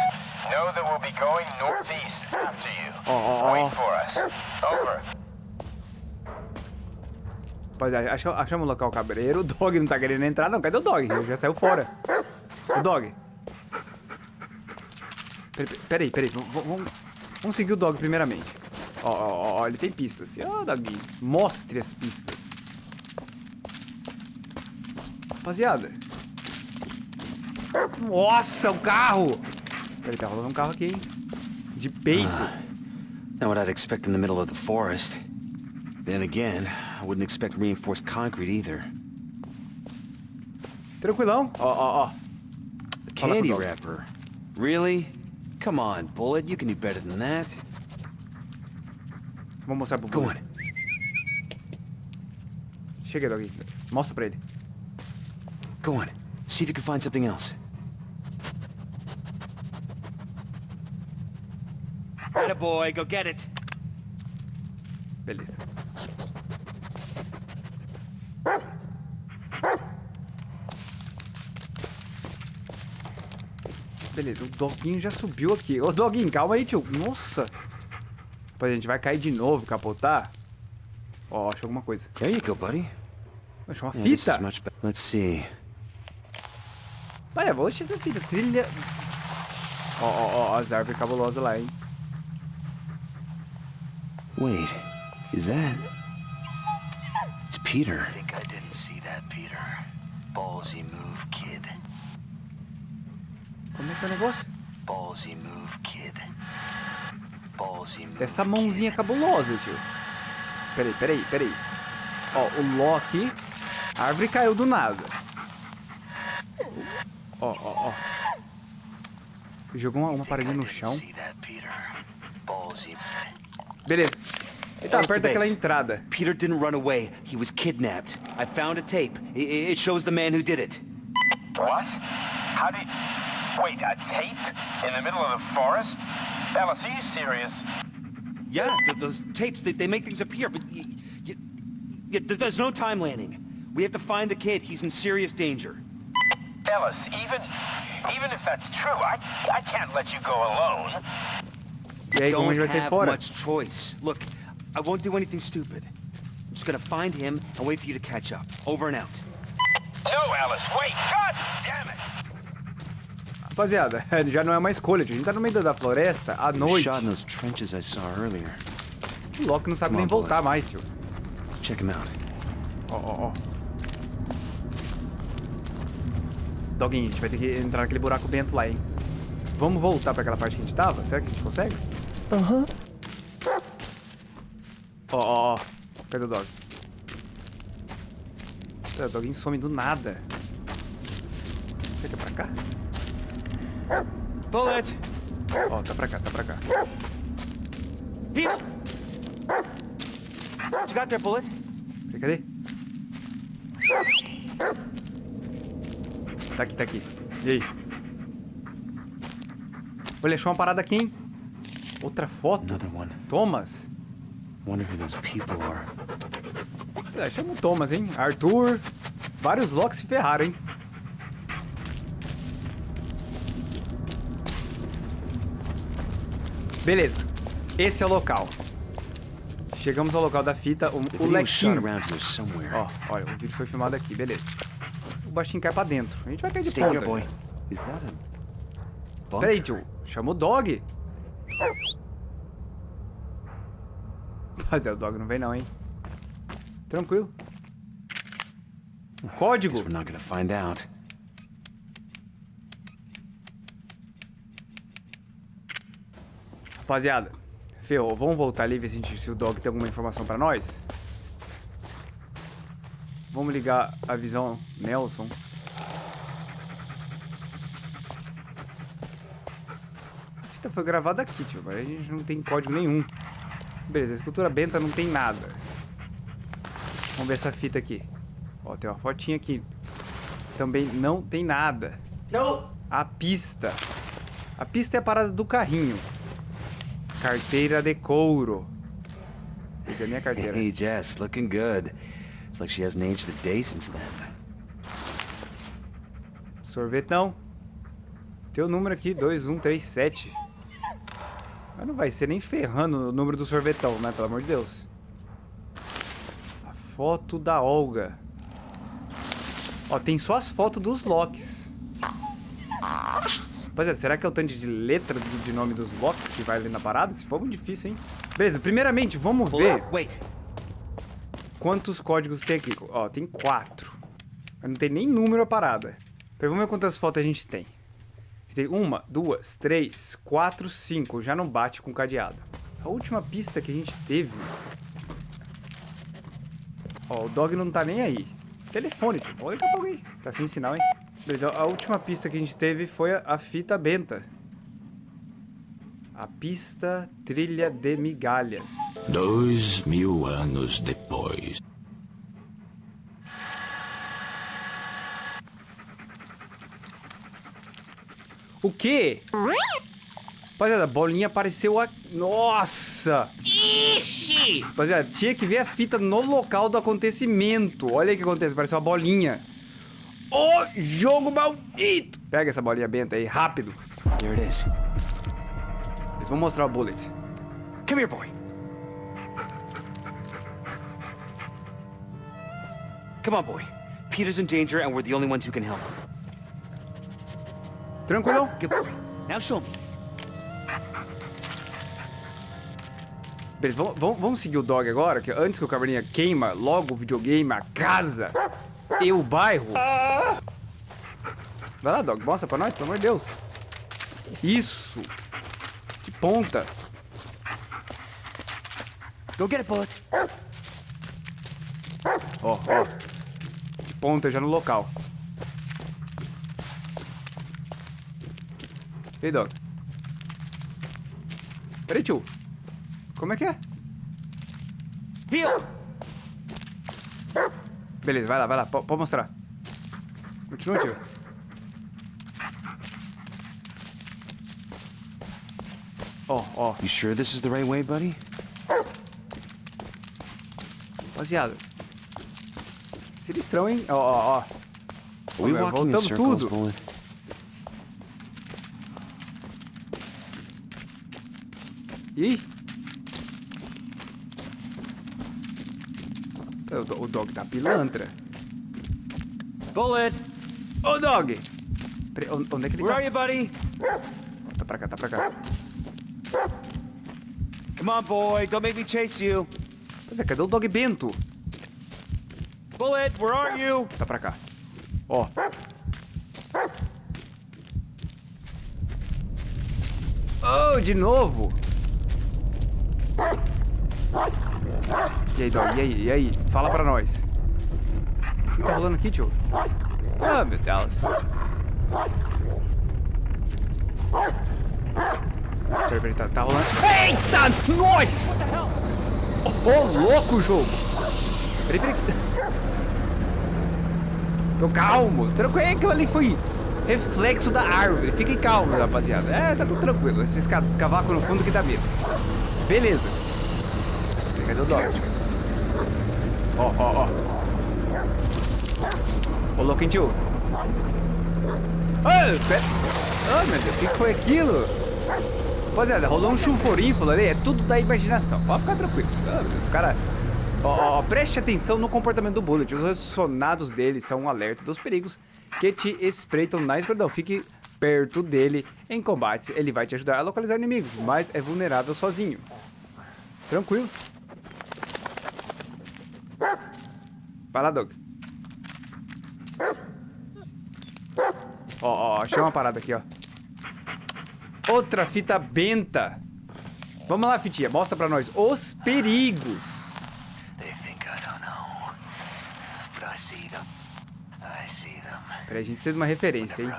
know that we'll be going northeast after you. Oh, oh, oh. Wait for us. Over. Rapaziada, achamos, achamos o local cabreiro. O Dog não tá querendo entrar, não. Cadê o Dog? Ele já saiu fora. O Dog. Peraí, peraí. Vamos, seguir o Dog primeiramente. Ó, ó, ó, ele tem pistas. Ó, Dog, mostre as pistas. Rapaziada. Nossa, o carro! Peraí, tá rolando um carro aqui, hein? De peito. Not what I'd expect in the middle of the forest. Then again, I wouldn't expect reinforced concrete either. Tranquilão. Ó, ó, ó. Candy wrapper? Really? Come on, Bullet. You can do better than that. Vou mostrar pro Go Bruno. on. Chega, Dog. Mostra pra ele. Go on. See if you can find something else. Atta boy, go get it. Beleza. Beleza, o Doguinho já subiu aqui. Ô, Doguinho, calma aí, tio. Nossa. Pô, a gente vai cair de novo, capotar. Ó, achou alguma coisa. There you go, buddy. Achou uma Yeah, this fita. much. Let's see. Olha, vou assistir essa fita. Trilha... Ó, ó, ó, as árvores cabulosas lá, hein. Wait, is that? It's Peter. think I didn't see that, Peter. Ballsy move, kid. Como é que é o negócio? Ballsy move, kid. Ballsy move. Essa mãozinha cabulosa, tio. Peraí, peraí, peraí. Ó, o Loki. A árvore caiu do nada. Ó, ó, ó. Jogou uma, uma paradinha no chão. Beleza. Ele tá perto daquela entrada. Peter didn't run away. He was kidnapped. I found a tape. I- I- it shows the man who did it. What? How did... Wait, a tape? In the middle of the forest? Ellis, are you serious? Yeah, th- those tapes, they, they make things appear, but y y y there's no time landing. We have to find the kid. He's in serious danger. Ellis, even... Even if that's true, I, I can't let you go alone. E aí, Don't gente vai sair have fora? much choice. Look, I won't do anything stupid. I'm just gonna find him and wait for you to catch up. Over and out. No, Ellis, wait! God damn it! Rapaziada, já não é uma escolha, tio. A gente tá no meio da floresta, à noite. Shot in those trenches I saw earlier. O Loki não sabe nem voltar mais, tio. Let's check him out. Ó, ó, ó. Doguinho, a gente vai ter que entrar naquele buraco bento lá, hein? Vamos voltar pra aquela parte que a gente tava? Será que a gente consegue? Aham. Ó, ó, ó. Cadê o dog? O doguinho some do nada. Será que é pra cá? Bullet! Ó, tá pra cá, tá pra cá. Here! You got there, Bullet? Cadê? Tá aqui, tá aqui. E aí? Olha, achou uma parada aqui, hein? Outra foto. Thomas. Wonder who those people are. É, chama o Thomas, hein? Arthur. Vários locks se ferraram, hein? Beleza. Esse é o local. Chegamos ao local da fita. O, o shot lequinho. Ó, olha, o vídeo foi filmado aqui, beleza. O baixinho cai pra dentro. A gente vai cair de ponta. Peraí, tio. Chama o dog. Rapaziada, o dog não vem não, hein? Tranquilo. Código. Guess we're not gonna find out. Rapaziada, ferrou. Vamos voltar ali e ver se, gente- se o dog tem alguma informação pra nós. Vamos ligar a visão Nelson. A fita foi gravada aqui, tio. Mas a gente não tem código nenhum. Beleza, a escultura benta não tem nada. Vamos ver essa fita aqui. Ó, tem uma fotinha aqui. Também não tem nada. A pista. A pista é a parada do carrinho. Carteira de couro. Essa é a minha carteira. Hey, Jess, looking good. It's like she hasn't aged a day since then. Sorvetão. Teu número aqui, 2137. Mas não vai ser nem ferrando o número do sorvetão, né? Pelo amor de Deus. A foto da Olga. Ó, tem só as fotos dos locks. Rapaziada, será que é o tanto de letra de, nome dos locks que vai ali na parada? Se for muito difícil, hein? Beleza, primeiramente, vamos ver Wait. quantos códigos tem aqui. Ó, tem quatro. Mas não tem nem número a parada. Peraí, vamos ver quantas fotos a gente tem. Tem uma, duas, três, quatro, cinco. Já não bate com cadeado. A última pista que a gente teve... Ó, o dog não tá nem aí. Telefone, tio. Olha que alguém. Tá sem sinal, hein? Beleza, a última pista que a gente teve foi a, a fita benta. A pista trilha de migalhas. Dois mil anos depois. O quê? Rapaziada, a bolinha apareceu a... Nossa! Ixi! Rapaziada, tinha que ver a fita no local do acontecimento. Olha o que acontece, apareceu uma bolinha. Ô, jogo maldito! Pega essa bolinha benta aí, rápido. Here it is. Eles vão mostrar o bullet. Come here, boy. Come on, boy. Peter's in danger, and we're the only ones who can help. Tranquilo? Now show me. Beleza, vamos, vamos- vamos seguir o dog agora, que antes que o caverninha queima logo o videogame, a casa e o bairro. Vai lá, dog, mostra pra nós, pelo amor de Deus. Isso. Que ponta. Go get it, Bullet. Ó, ó. De ponta já no local. Ei, Dog. Peraí, tio. Como é que é? Heal! Beleza, vai lá, vai lá. P- Pode mostrar. Continua, tio. Ó, ó. You sure this is the right way, buddy? Rapaziada. Sinistrão, hein? Ó, ó, ó. Voltamos tudo. Bullet? Ih! O, do- o dog tá pilantra. Bullet! Ô, dog! Peraí, on- onde é que ele Where tá? are you, buddy? Tá pra cá, tá pra cá. Come on, boy. Don't make me chase you. Pois é, cadê o dog bento? Bullet, where are you? Tá pra cá. Ó. Oh, de novo! E aí, dog? E aí? E aí? Fala pra nós. O que tá rolando aqui, tio? Ah, meu Deus. Peraí, peraí, tá, tá rolando. Eita, nós! Ô, louco, jogo! Peraí, peraí. Tô calmo. Tranquilo, aquilo ali foi reflexo da árvore. Fiquem calmos, rapaziada. É, tá tudo tranquilo. Esses ca cavacos no fundo que dá medo. Beleza. Cadê o dog? Ó, ó, ó. Ô, louco, tio. Ah, pera. Ah, meu Deus, o que foi aquilo? Rapaziada, rolou um chuforífolo ali, é tudo da imaginação. Pode ficar tranquilo. O cara... Ó, ó, preste atenção no comportamento do Bullet. Os ressonados dele são um alerta dos perigos que te espreitam na escuridão. Fique perto dele em combates. Ele vai te ajudar a localizar inimigos, mas é vulnerável sozinho. Tranquilo. Vai lá, Doug. Ó, ó, achei uma parada aqui, ó. Outra fita benta. Vamos lá, fitinha. Mostra pra nós os perigos. Peraí, a gente precisa de uma referência, hein?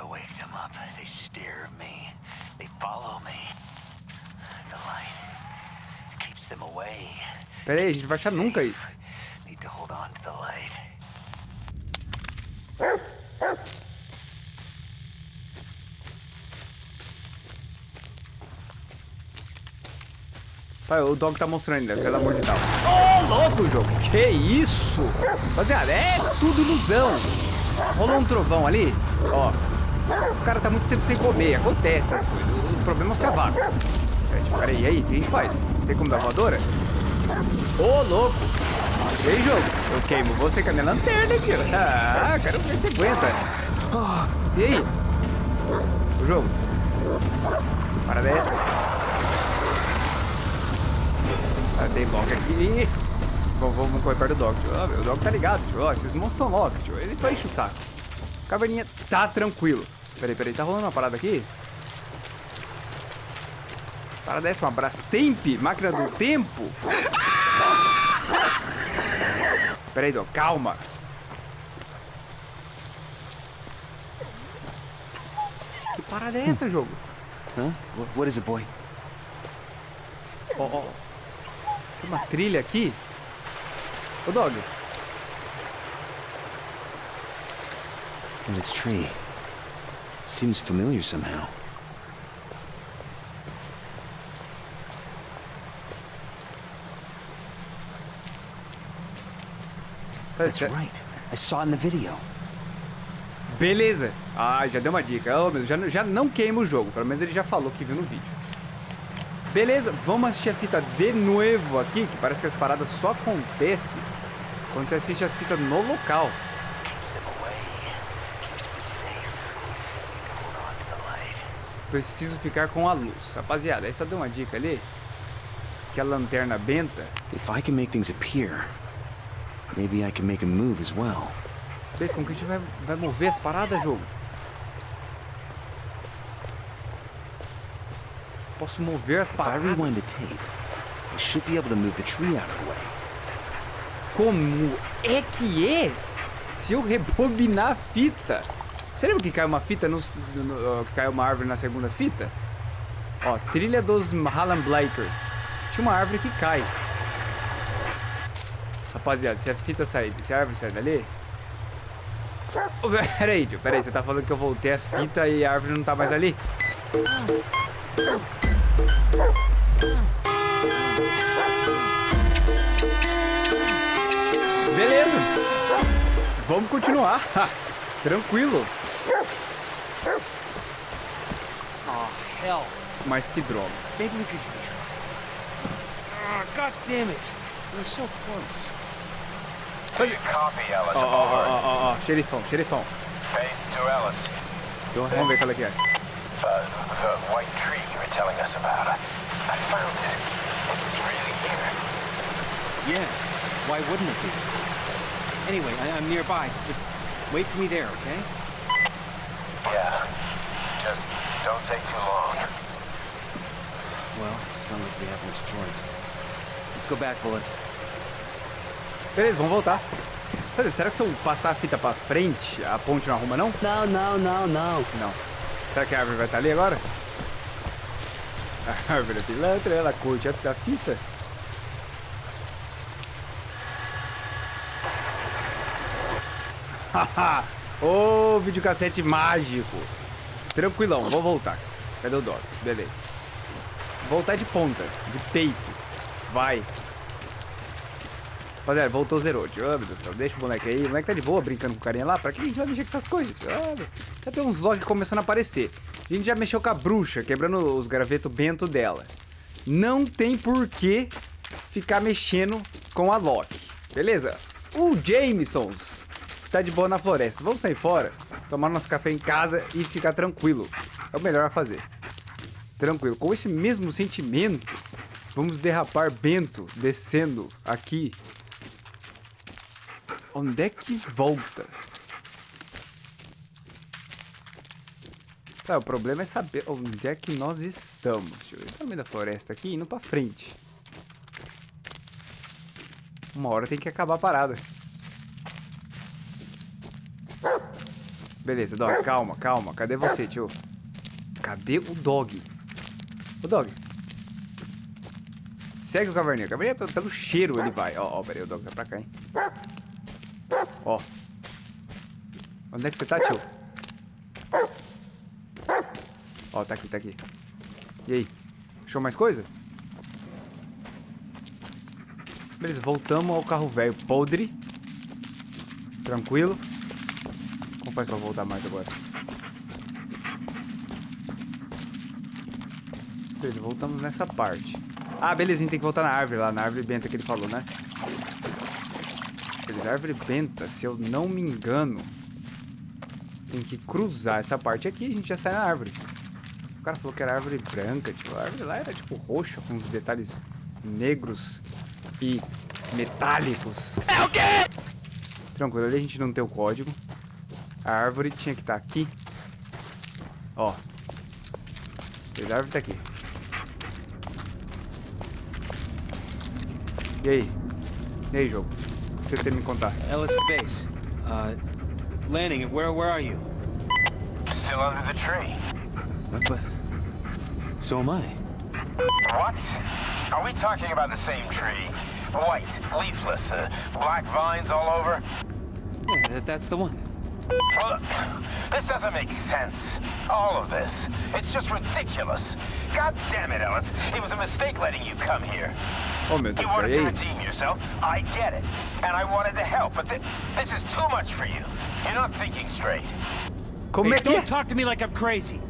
Peraí, a gente não vai achar nunca isso. Need to hold on to the light. O dog tá mostrando ainda, pelo amor de Deus. Ô, louco, jogo. Que isso? Rapaziada, é tudo ilusão. Rolou um trovão ali, ó. O cara tá muito tempo sem comer, acontece essas coisas. O problema é os cavalos. Peraí, tipo, peraí, e aí, o que a gente faz? Tem como dar voadora? Ô, louco. E aí, jogo? Eu queimo você com a minha lanterna, tio. Ah, quero ver se aguenta. Ah, e aí? O jogo? Para dessa. Tem lock aqui. Vamos, vamos correr perto do dog, tio. Ah, o dog tá ligado, tio. Ó, esses monstros são lock, tio. Ele só enche o saco. Caverninha tá tranquilo. Peraí, peraí. Tá rolando uma parada aqui? Parada essa, uma Brastemp, máquina do tempo. Peraí, dog. Calma. Que parada é essa, jogo? Huh? What, what is it, boy? Ó, ó. Tem uma trilha aqui. Ô, Dog. And this tree seems familiar somehow. That's right. I saw in the video. Beleza. Ah, já deu uma dica. Oh, meu, já, já não queima o jogo. Pelo menos ele já falou que viu no vídeo. Beleza, vamos assistir a fita de novo aqui, que parece que as paradas só acontecem quando você assiste as fitas no local. Preciso ficar com a luz. Rapaziada, aí só deu uma dica ali. Que a lanterna benta. If I can make things appear, maybe I can make them move as well. Vocês como que a gente vai, vai mover as paradas, jogo? Posso mover as If I paradas? rewind the tape, I should be able to move the tree out of the way. Como é que é se eu rebobinar a fita? Você lembra que caiu uma fita no, no- que caiu uma árvore na segunda fita? Ó, trilha dos Hallam Blakers. Tinha uma árvore que cai. Rapaziada, se a fita sair, se a árvore sair dali. Peraí, tio, peraí, você tá falando que eu voltei a fita e a árvore não tá mais ali? Beleza. Vamos continuar. Tranquilo. Oh, hell. Mas que droga. Maybe we could... Ah, God damn it. We're so close. Copy, Ellis. Ó, ó, ó, xerifão, xerifão. Base to Ellis. Vamos ver qual é que é. Uh, the white tree telling us about. I, I found it. It's really here. Yeah. Why wouldn't it be? Anyway, I, I'm nearby, so just wait for me there, okay? Yeah. Just don't take too long. Well, it's not like we have much choice. Let's go back, Bullet. Beleza, vamos voltar. Cadê, Será que se eu passar a fita pra frente, a ponte não arruma, não? Não, não, não, não. Não. Será que a árvore vai estar ali agora? A árvore é pilantra, ela curte a a fita. Haha, Ô, videocassete mágico. Tranquilão, vou voltar. Cadê o dog? Beleza. Voltar de ponta, de peito. Vai. Rapaziada, voltou zerou. Oh, meu Deus do céu. Deixa o boneco aí. O moleque tá de boa brincando com o carinha lá. Pra que a gente vai mexer com essas coisas? já tem uns logs começando a aparecer. A gente já mexeu com a bruxa, quebrando os gravetos bento dela. Não tem por que ficar mexendo com a Loki. Beleza? O Jamesons tá de boa na floresta. Vamos sair fora, tomar nosso café em casa e ficar tranquilo. É o melhor a fazer. Tranquilo. Com esse mesmo sentimento, vamos derrapar Bento descendo aqui. Onde é que volta? Tá, o problema é saber onde é que nós estamos. Deixa eu. Tá no meio da floresta aqui, indo pra frente. Uma hora tem que acabar a parada. Beleza, dog, calma, calma. Cadê você, tio? Cadê o dog? O dog. Segue o caverninha. O caverninha, pelo, pelo cheiro, ele vai. Ó, ó, peraí, o dog tá pra cá, hein? Ó. Onde é que você tá, tio? Ó, tá aqui, tá aqui. E aí? Achou mais coisa? Beleza, voltamos ao carro velho podre. Tranquilo. Como faz pra voltar mais agora? Beleza, voltamos nessa parte. Ah, beleza, a gente tem que voltar na árvore lá, na árvore benta que ele falou, né? Árvore benta, se eu não me engano, tem que cruzar essa parte aqui e a gente já sai na árvore. O cara falou que era árvore branca, tipo, a árvore lá era tipo roxa, com uns detalhes negros e metálicos. É o quê? Tranquilo, ali a gente não tem o código. A árvore tinha que estar aqui. Ó. A árvore tá aqui. E aí? E aí, jogo? O que você tem a me contar? Ellis Base. Uh, landing, where, where are you? Still under the tree. What, but... So am I. What? Are we talking about the same tree? White, leafless, uh, black vines all over? Yeah, that, that's the one. Look, this doesn't make sense. All of this. It's just ridiculous. God damn it, Ellis. It was a mistake letting you come here. Oh, You Deus do wanted e to aí? redeem yourself. I get it. And I wanted to help, but thi- this is too much for you. You're not thinking straight. Como Hey, é que é? don't talk to me like I'm crazy.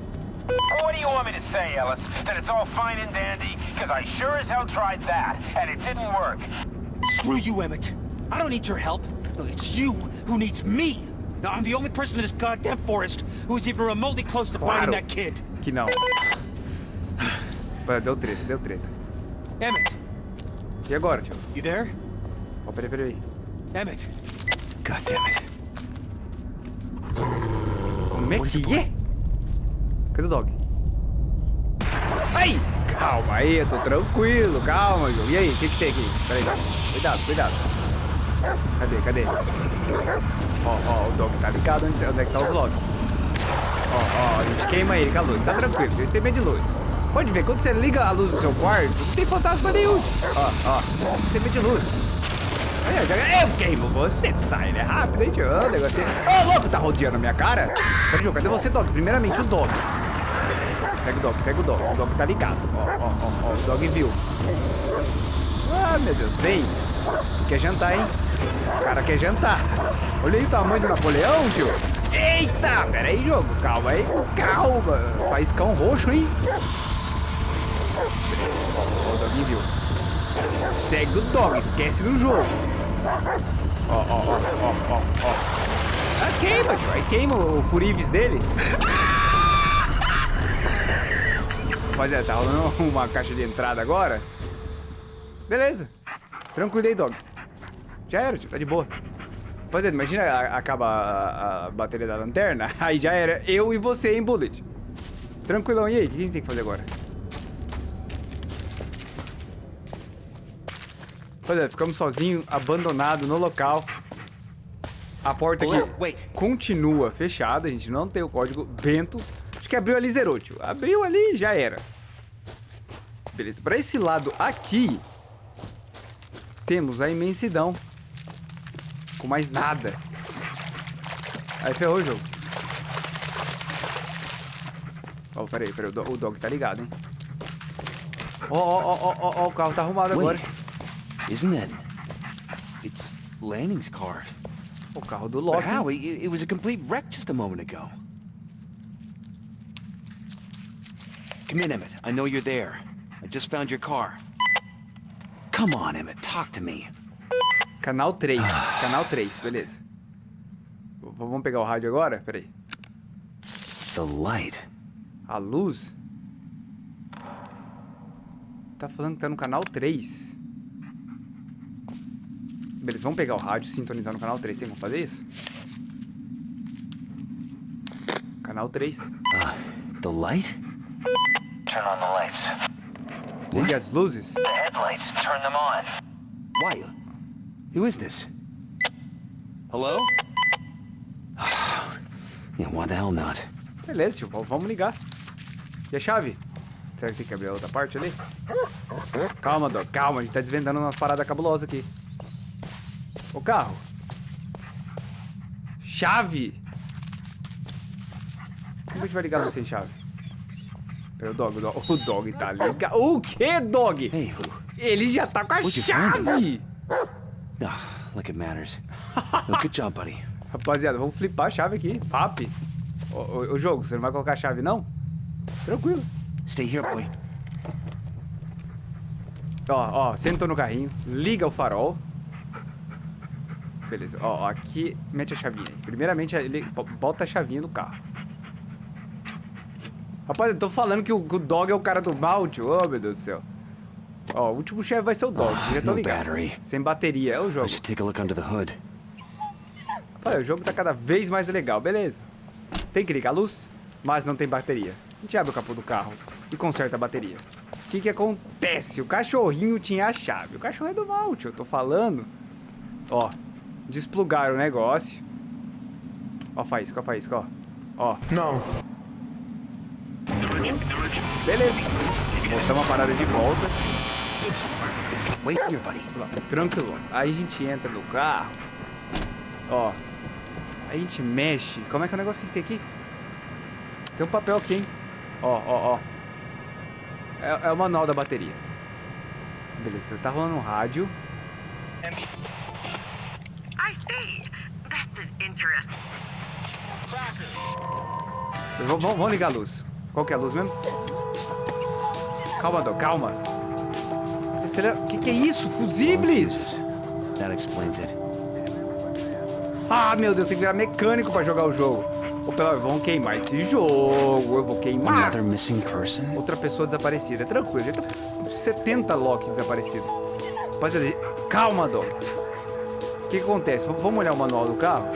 What do you want me to say, Ellis? That it's all fine and dandy? Because I sure as hell tried that, and it didn't work. Screw you, Emmett. I don't need your help. It's you who needs me. Now, I'm the only person in this goddamn forest who is even remotely close to Claro. finding that kid. Que não. Pô, Deu treta, deu treta. Emmett, E agora, tio? you there? Ó, peraí, peraí. Emmett. God damn it. Como é que é? Cadê o dog? Ai! Calma aí, eu tô tranquilo, calma, jogo. E aí, o que que tem aqui? Peraí, cuidado, cuidado. Cadê, cadê? Ó, ó, o dog tá ligado onde, onde é que tá os logs. Ó, ó, a gente queima ele com a luz, tá tranquilo, vocês têm medo de luz. Pode ver, quando você liga a luz do seu quarto, não tem fantasma nenhum. Ó, ó, tem de luz. Aí, eu, já- eu queimo você, sai, né? Rápido, hein, tio? Ô, negocinho. Ô, louco, tá rodeando a minha cara? Jogo, cadê você, Dog? Primeiramente, o Dog. Segue o Dog, segue o Dog. O Dog tá ligado. Ó, ó, ó, ó, o Dog viu. Ah, meu Deus, vem. Quer jantar, hein? O cara quer jantar. Olha aí o tamanho do Napoleão, tio. Eita, pera aí, jogo. Calma aí, calma. Faiscão roxo, hein? Ó, viu. Segue o dog, esquece do jogo. Ó, ó, ó, ó, ó, ó. Ah, queima. Aí queima o furives dele. Rapaziada, tá rolando uma caixa de entrada agora. Beleza. Tranquilo aí, dog. Já era. Tá de boa. Rapaziada, imagina a- acaba a, a bateria da lanterna. Aí já era eu e você em Bullet. Tranquilão. E aí, o que a gente tem que fazer agora? Rapaziada, ficamos sozinhos, abandonado no local. A porta aqui Hello, wait. continua fechada, a gente não tem o código Bento. Acho que abriu ali zerou, tio. Abriu ali já era. Beleza, pra esse lado aqui, temos a imensidão. Com mais nada. Aí ferrou o jogo. Ó, peraí, peraí, o, do- o dog tá ligado, hein? Ó, ó, ó, ó, ó, ó, o carro tá arrumado agora. Isn't that... It's Lanning's car. O carro do But Loki. how? It, it was a complete wreck just a moment ago. Come in, Emmett. I know you're there. I just found your car. Come on, Emmett. Talk to me. Canal 3. Canal 3, beleza. Vamos pegar o rádio agora? Peraí. The light. A luz? Tá falando que tá no canal 3. Beleza, vamos pegar o rádio e sintonizar no canal 3. Tem como fazer isso? Canal 3. Uh, the light? Turn on the lights. Ligue as luzes. The headlights, turn them on. Why? Who is this? Hello? yeah, why the hell not? Beleza, tio. Vamos ligar. E a chave? Será que tem que abrir a outra parte ali? Calma, Doc. Calma. A gente tá desvendando uma parada cabulosa aqui. O carro. Chave. Como a gente vai ligar você sem chave? Pera, o Dog. O Dog, o dog tá ligado. O que, Dog? Hey? Ele já tá com a chave. Oh, like it matters. no, good job, buddy. Rapaziada, vamos flipar a chave aqui. Papi. Ô, ô, ô, jogo, você não vai colocar a chave, não? Tranquilo. Stay here, boy. Ó, ó, sentou no carrinho, liga o farol. Beleza, ó, ó, aqui mete a chavinha. Primeiramente, ele bo- bota a chavinha no carro. Rapaz, eu tô falando que o, o Dog é o cara do mal, tio. Ô, meu Deus do céu. Ó, o último chefe vai ser o Dog, Ah, já tô ligado. Sem bateria, é o jogo. take a look under the hood. Olha, o jogo tá cada vez mais legal, beleza. Tem que ligar a luz, mas não tem bateria. A gente abre o capô do carro e conserta a bateria. O que que acontece? O cachorrinho tinha a chave. O cachorro é do mal, tio, eu tô falando. Ó, desplugaram o negócio. Ó a faísca, ó a faísca, ó. Ó. Não. Beleza. Botamos a parada de volta. Wait here, buddy. Tranquilo. Aí a gente entra no carro. Ó. Aí a gente mexe. Como é que é o negócio que tem aqui? Tem um papel aqui, hein? Ó, ó, ó. É, é o manual da bateria. Beleza, tá rolando um rádio. I see. That's an interest. V- Vamos vamos ligar a luz. Qual que é a luz mesmo? Calma, Dó, calma. Acelera. Que que é isso? Fusíveis? That explains it. Ah, meu Deus, tem que virar mecânico pra jogar o jogo. Ô, pelo vamos queimar esse jogo. Eu vou queimar. Another missing person? Outra pessoa desaparecida. É tranquilo, já tá com 70 Loki desaparecidos. Rapaziada, calma, Dó. Que, que acontece? Vamos olhar o manual do carro?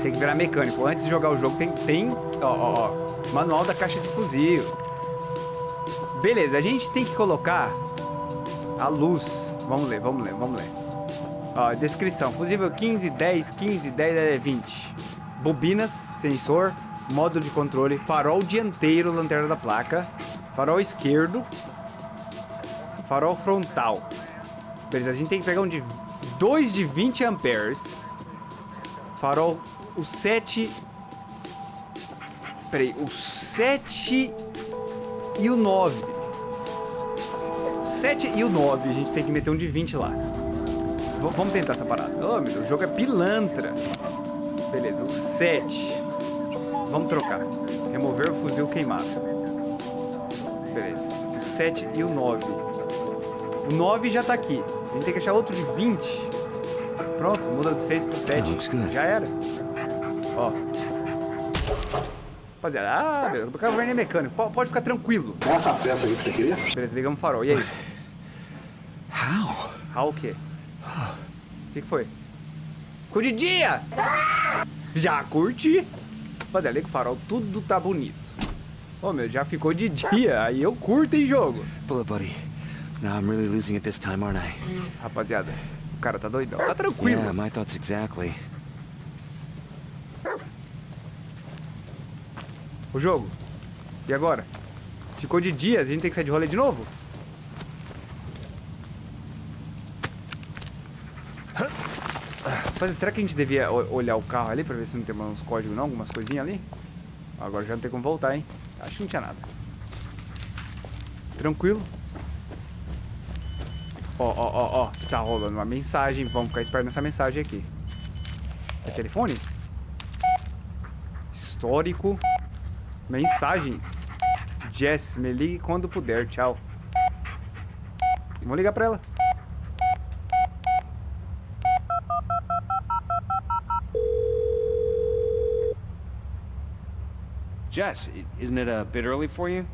Tem que virar mecânico. Antes de jogar o jogo, tem, tem ó, ó, ó, manual da caixa de fuzil. Beleza, a gente tem que colocar a luz. Vamos ler, vamos ler, vamos ler. Ó, descrição. Fusível 15, 10, 15, 10, é 20. Bobinas, sensor, módulo de controle, farol dianteiro, lanterna da placa, farol esquerdo, farol frontal. Beleza, a gente tem que pegar um de 2 de 20 amperes. Farol, o 7... Peraí, o 7 e o 9. O 7 e o 9, a gente tem que meter um de 20 lá. V- vamos tentar essa parada. Oh, meu Deus, o jogo é pilantra. Beleza, o 7. Vamos trocar. Remover o fuzil queimado. Beleza. O 7 e o 9. O 9 já tá aqui. A gente tem que achar outro de 20. Pronto, muda do 6 pro 7. That looks good. Já era. Ó. Rapaziada, ah, beleza. O carro é mecânico. Po- Pode ficar tranquilo. Essa peça aqui que você queria? Beleza, ligamos o farol. E aí? How? How o quê? O que, que foi? Ficou de dia! Já curti. Rapaziada, liga o farol, tudo tá bonito. Ô, meu, já ficou de dia. Aí eu curto em jogo. Pull it, buddy. Now I'm really losing it this time, aren't I? Rapaziada, o cara tá doidão. Tá tranquilo. Yeah, my thoughts exactly. O jogo. E agora? Ficou de dia, a gente tem que sair de rolê de novo? Rapaz, será que a gente devia olhar o carro ali pra ver se não tem uns códigos não? Algumas coisinhas ali? Agora já não tem como voltar, hein? Acho que não tinha nada. Tranquilo. Ó, ó, ó, ó. Tá rolando uma mensagem. Vamos ficar esperto nessa mensagem aqui. É telefone? Histórico. Mensagens. Jess, me ligue quando puder. Tchau. Vamos ligar pra ela. Jess, isn't it a bit early for you?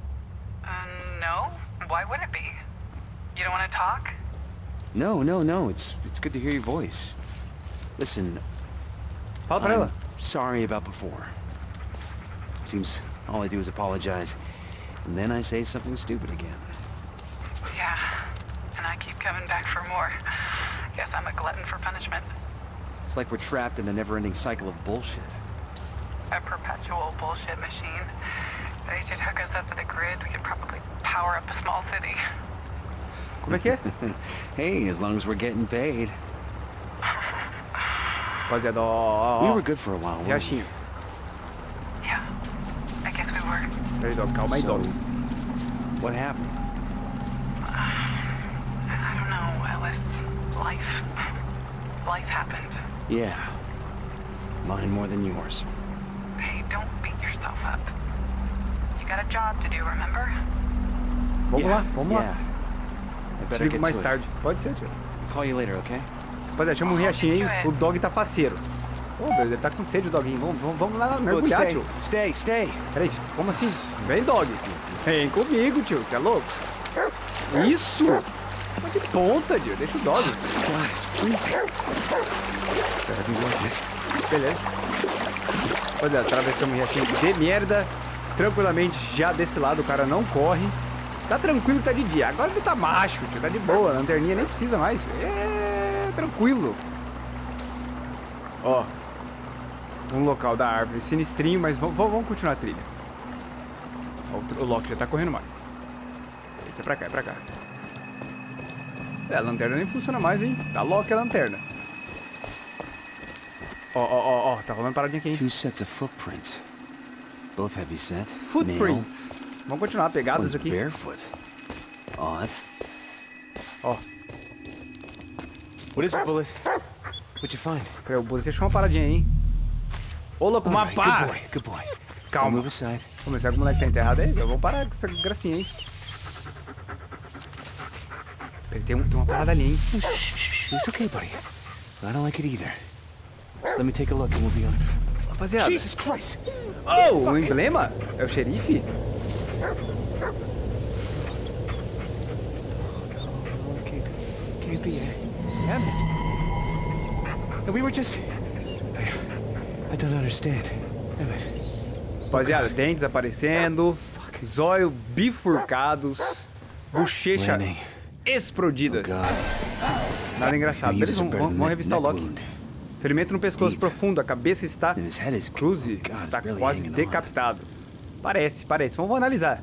Uh, no? Why would it be? You don't want to talk? No, no, no. It's it's good to hear your voice. Listen, Fala pra I'm sorry about before. Seems all I do is apologize, and then I say something stupid again. Yeah. And I keep coming back for more. Guess I'm a glutton for punishment. It's like we're trapped in a never-ending cycle of bullshit. A perpetual bullshit machine. They should hook us up to the grid. We could probably power up a small city. Como é que é? Hey, as long as we're getting paid. Rapaziada, ó, ó, We were good for a while. weren't we? Riachinho. Yeah. I guess we were. Peraí, Dog. Calma aí, So, Dog. what happened? I don't know, Ellis. Life. Life happened. Yeah. Mine more than yours. Hey, don't beat yourself up. You got a job to do, remember? Vamos yeah, lá, vamos yeah. lá. Te ligo get mais tarde. Pode ser, tio. Call you later, okay? Rapaziada, chama o Riachinho aí. O Dog tá faceiro. Ô, meu, ele tá com sede, o Doguinho. Vamos, vamos, vamos lá mergulhar, stay, tio. stay, stay. Peraí, como assim? Vem, Dog. Vem comigo, tio. Você é louco? Isso! Tá de ponta, tio. Deixa o Dog. This better be worth it. Beleza. Rapaziada, atravessamos o Riachinho de merda. Tranquilamente, já desse lado o cara não corre. Tá tranquilo que tá de dia. Agora ele tá macho, tio. Tá de boa. Lanterninha nem precisa mais. tio. É tranquilo. Ó. Um local da árvore sinistrinho, mas vamos, continuar a trilha. Ó, O Loki já tá correndo mais. Esse é pra cá, é pra cá. É, a lanterna nem funciona mais, hein? Tá Loki a lanterna. Ó, ó, ó, ó. Tá rolando paradinha aqui, hein? Two sets of footprints. Both heavy set. Footprints. Vamos continuar pegadas aqui. barefoot. Odd. Ó, What is it, Bullet? What'd you find? peraí, o Bullet deixou uma paradinha aí, hein? Ô, louco, uma pá! good boy, good boy. Calma. move aside. Ver se o moleque tá enterrado aí. Eu vou parar com essa gracinha, hein? Peraí, tem, um, tem uma parada ali, hein? It's okay, buddy. I don't like it either. Just let me take a look and we'll be on. Rapaziada. Jesus Christ! Oh, o emblema? É o xerife? Oh, can't, be it. Damn it. And we were just. I, I don't understand. Damn it. Rapaziada, dentes aparecendo, zóio bifurcados, bochecha explodidas. God. Nada engraçado. Vamos, a vamos, vamos revistar o Loki. Ferimento no pescoço profundo, a cabeça está cruze, está quase decapitado. Parece, parece. Vamos analisar.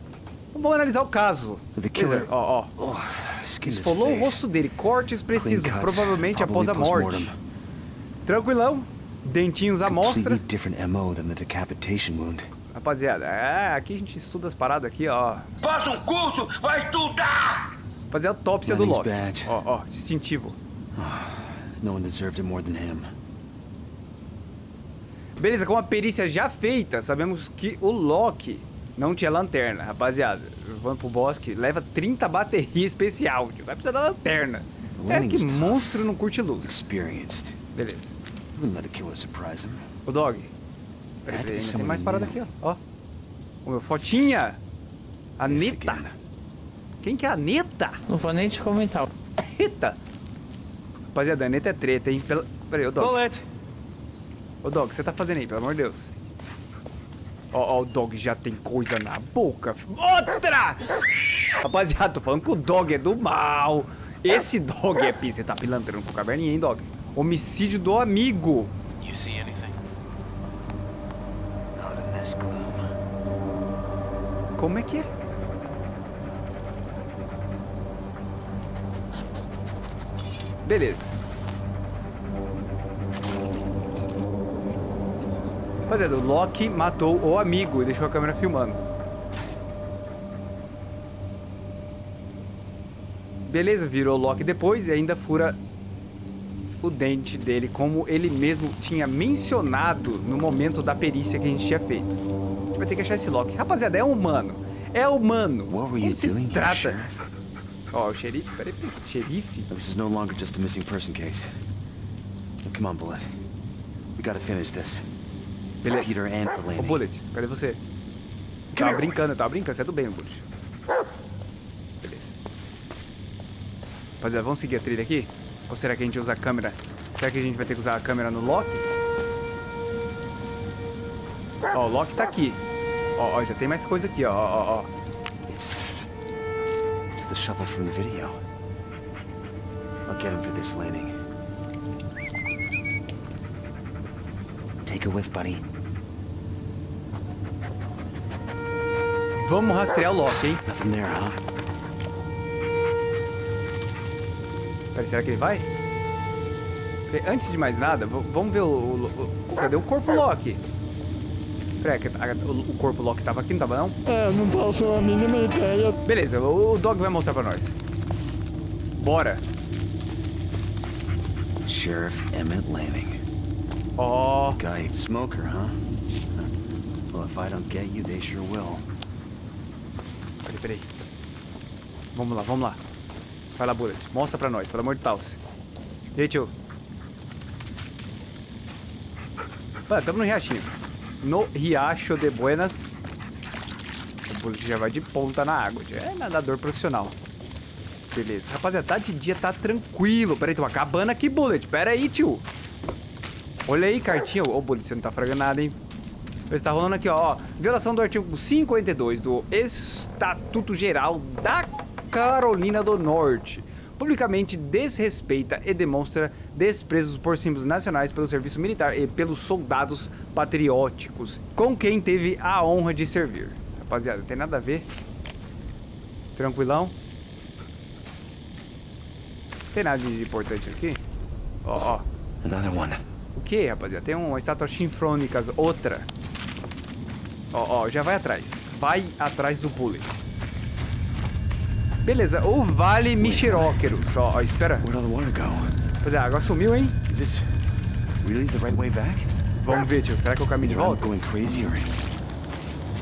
Vamos analisar o caso. Killer- Ó, ó. Oh, Esfolou o rosto dele, cortes precisos, provavelmente após a morte. Tranquilão, dentinhos à mostra. Rapaziada, é, aqui a gente estuda as paradas aqui, ó. Faça um curso, vai estudar! Fazer a autópsia do Loki. Ó, ó, distintivo. No one deserved it more than him. Beleza, com a perícia já feita, sabemos que o Loki não tinha lanterna. Rapaziada, vamos pro bosque, leva 30 bateria especial, tio. Vai precisar da lanterna. É que monstro não curte luz. Experienced. Beleza. O Dog. Tem mais parada aqui, ó. ó. O meu fotinha. A This Neta. again. Quem que é a Neta? Não vou nem te comentar. Eita. Rapaziada, a Neta é treta, hein? Pela... Peraí, ô Dog. Bullet! Ô Dog, o que você tá fazendo aí, pelo amor de Deus? Ó, ó, o Dog já tem coisa na boca. Outra! Rapaziada, tô falando que o Dog é do mal. Esse Dog é pi. Você tá pilantrando com o caverninha, hein, Dog? Homicídio do amigo. You see anything? Not in this gloom. Como é que é? Beleza. Rapaziada, o Loki matou o amigo e deixou a câmera filmando. Beleza, virou o Loki depois e ainda fura o dente dele, como ele mesmo tinha mencionado no momento da perícia que a gente tinha feito. A gente vai ter que achar esse Loki. Rapaziada, é humano. É humano. What were you doing trata? Ó, o xerife, peraí, peraí. Xerife? This is no longer just a missing person case. Come on, Bullet. We gotta finish this. For Ô, Laney. Bullet, cadê você? Tava brincando, tava brincando, você é do bem, Bullet. Beleza. Rapaziada, vamos seguir a trilha aqui? Ou será que a gente usa a câmera? Será que a gente vai ter que usar a câmera no Loki? Ó, o Loki tá aqui. Ó, ó, já tem mais coisa aqui, ó, ó, ó. It's... It's the shovel from the video. I'll get him for this landing. Take a whiff, buddy. Vamos rastrear o Loki, hein? Nothing there, huh? Peraí, será que ele vai? Antes de mais nada, vamos ver o, o- o- Cadê o corpo Loki? Peraí, o, o corpo Loki tava aqui, não tava não? É, não faço a mínima ideia. Beleza, o, o Dog vai mostrar pra nós. Bora. Sheriff Emmett Lanning. Ó, Guy smoker, huh? Well, if I don't get you, they sure will. peraí, peraí. Vamos lá, vamos lá. Vai lá, Bullet. Mostra pra nós, pelo amor de Deus. E aí, tio? Mano, tamo no riachinho. No Riacho de Buenas. O Bullet já vai de ponta na água. É nadador profissional. Beleza. Rapaziada, tá de dia, tá tranquilo. Peraí, tô acabando aqui, Bullet. Pera aí, tio. Olha aí, cartinha. Ô, Bullet, você não tá fragando nada, hein? Está rolando aqui, ó, ó. Violação do artigo 52 do Estatuto Geral da Carolina do Norte. Publicamente desrespeita e demonstra desprezo por símbolos nacionais pelo serviço militar e pelos soldados patrióticos com quem teve a honra de servir. Rapaziada, tem nada a ver. Tranquilão. Tem nada de importante aqui? Ó, ó. Another one. O que, rapaziada? Tem uma estátua chinfrônicas, outra. Ó, ó, já vai atrás. Vai atrás do bullet. Beleza, o Vale Michiróqueros. Ó, ó, espera. Pois é, a água sumiu, hein? Is this really the right way back? Vamos ver, tio. Será que é o caminho de volta? going crazy or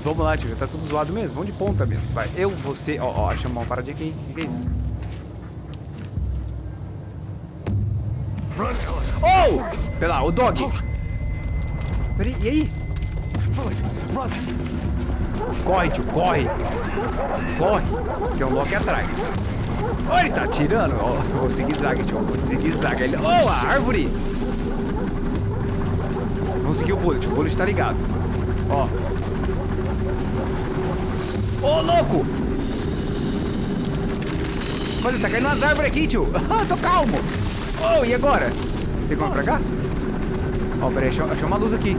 Vamos lá, tio. Tá tudo zoado mesmo. Vamos de ponta mesmo. Vai. Eu, você... Ó, ó, chama uma paradinha aqui. O que é isso? Oh! Pera lá, o dog. Peraí, e aí? Corre, tio, corre. Corre. Tem um Loki atrás. Ó, ele tá atirando. Ó, o zigue-zague, tio. Zigue-zague. Ele... Oh, a árvore. Vamos seguir o Bullet. O Bullet tá ligado. Ó. Ô, louco! Olha, tá caindo umas árvores aqui, tio. Ah, tô calmo. Oh, e agora? Tem como pra cá? Ó, peraí, achei, achei uma luz aqui.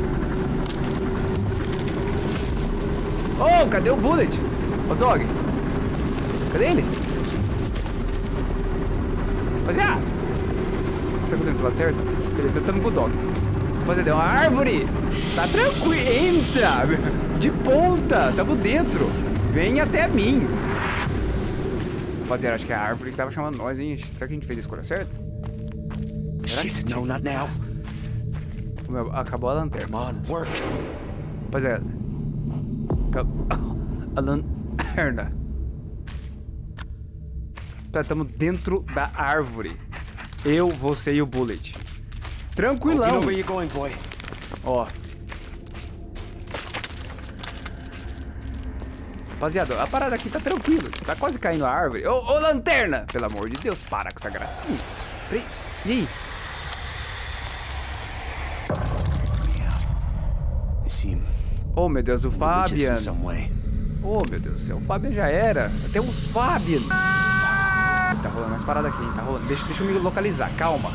Oh, cadê o Bullet? Ô, Dog. Cadê ele? Rapaziada. Será que eu tô lado certo? Beleza, tamo com o Dog. Rapaziada, é uma árvore. Tá tranquilo. Entra. De ponta. Tamo dentro. Vem até mim. Rapaziada, acho que é a árvore que tava chamando nós, hein? Será que a gente fez a escolha certa? Será que... Shit, no, not now. Acabou a lanterna. Come on, work. Rapaziada. Acab- A lanterna. Tá, tamo dentro da árvore. Eu, você e o Bullet. Tranquilão. Ó. Rapaziada, a parada aqui tá tranquilo. Tá quase caindo a árvore. Ô, ô, lanterna! Pelo amor de Deus, para com essa gracinha. E aí? They seem Oh, meu Deus, o Fabian. Oh, meu Deus do céu. O Fabian já era. Tem um Fabian. Tá rolando umas paradas aqui, hein? Tá rolando. Deixa, deixa eu me localizar. Calma.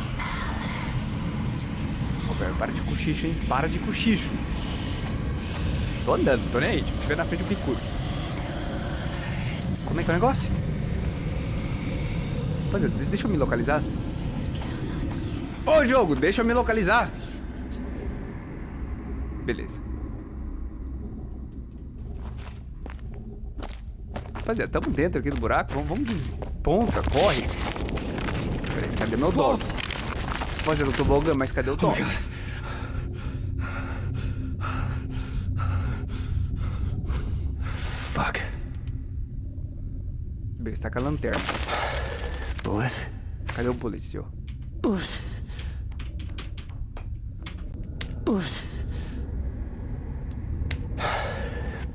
Ô, velho, para de cochicho, hein? Para de cochicho. Tô andando, tô nem aí. Tipo, se tiver na frente, eu pico. Como é que é o negócio? Rapaziada, de- deixa eu me localizar. Ô, jogo, deixa eu me localizar. Beleza. Rapaziada, tamo dentro aqui do buraco. Vamos, vamos de ponta, corre. Peraí, cadê meu dog? Rapaziada, eu tô bogando, mas cadê o dog? Fuck. Beleza, tá com a lanterna. Bullet? Cadê o bullet, senhor? Bullet. Bullet.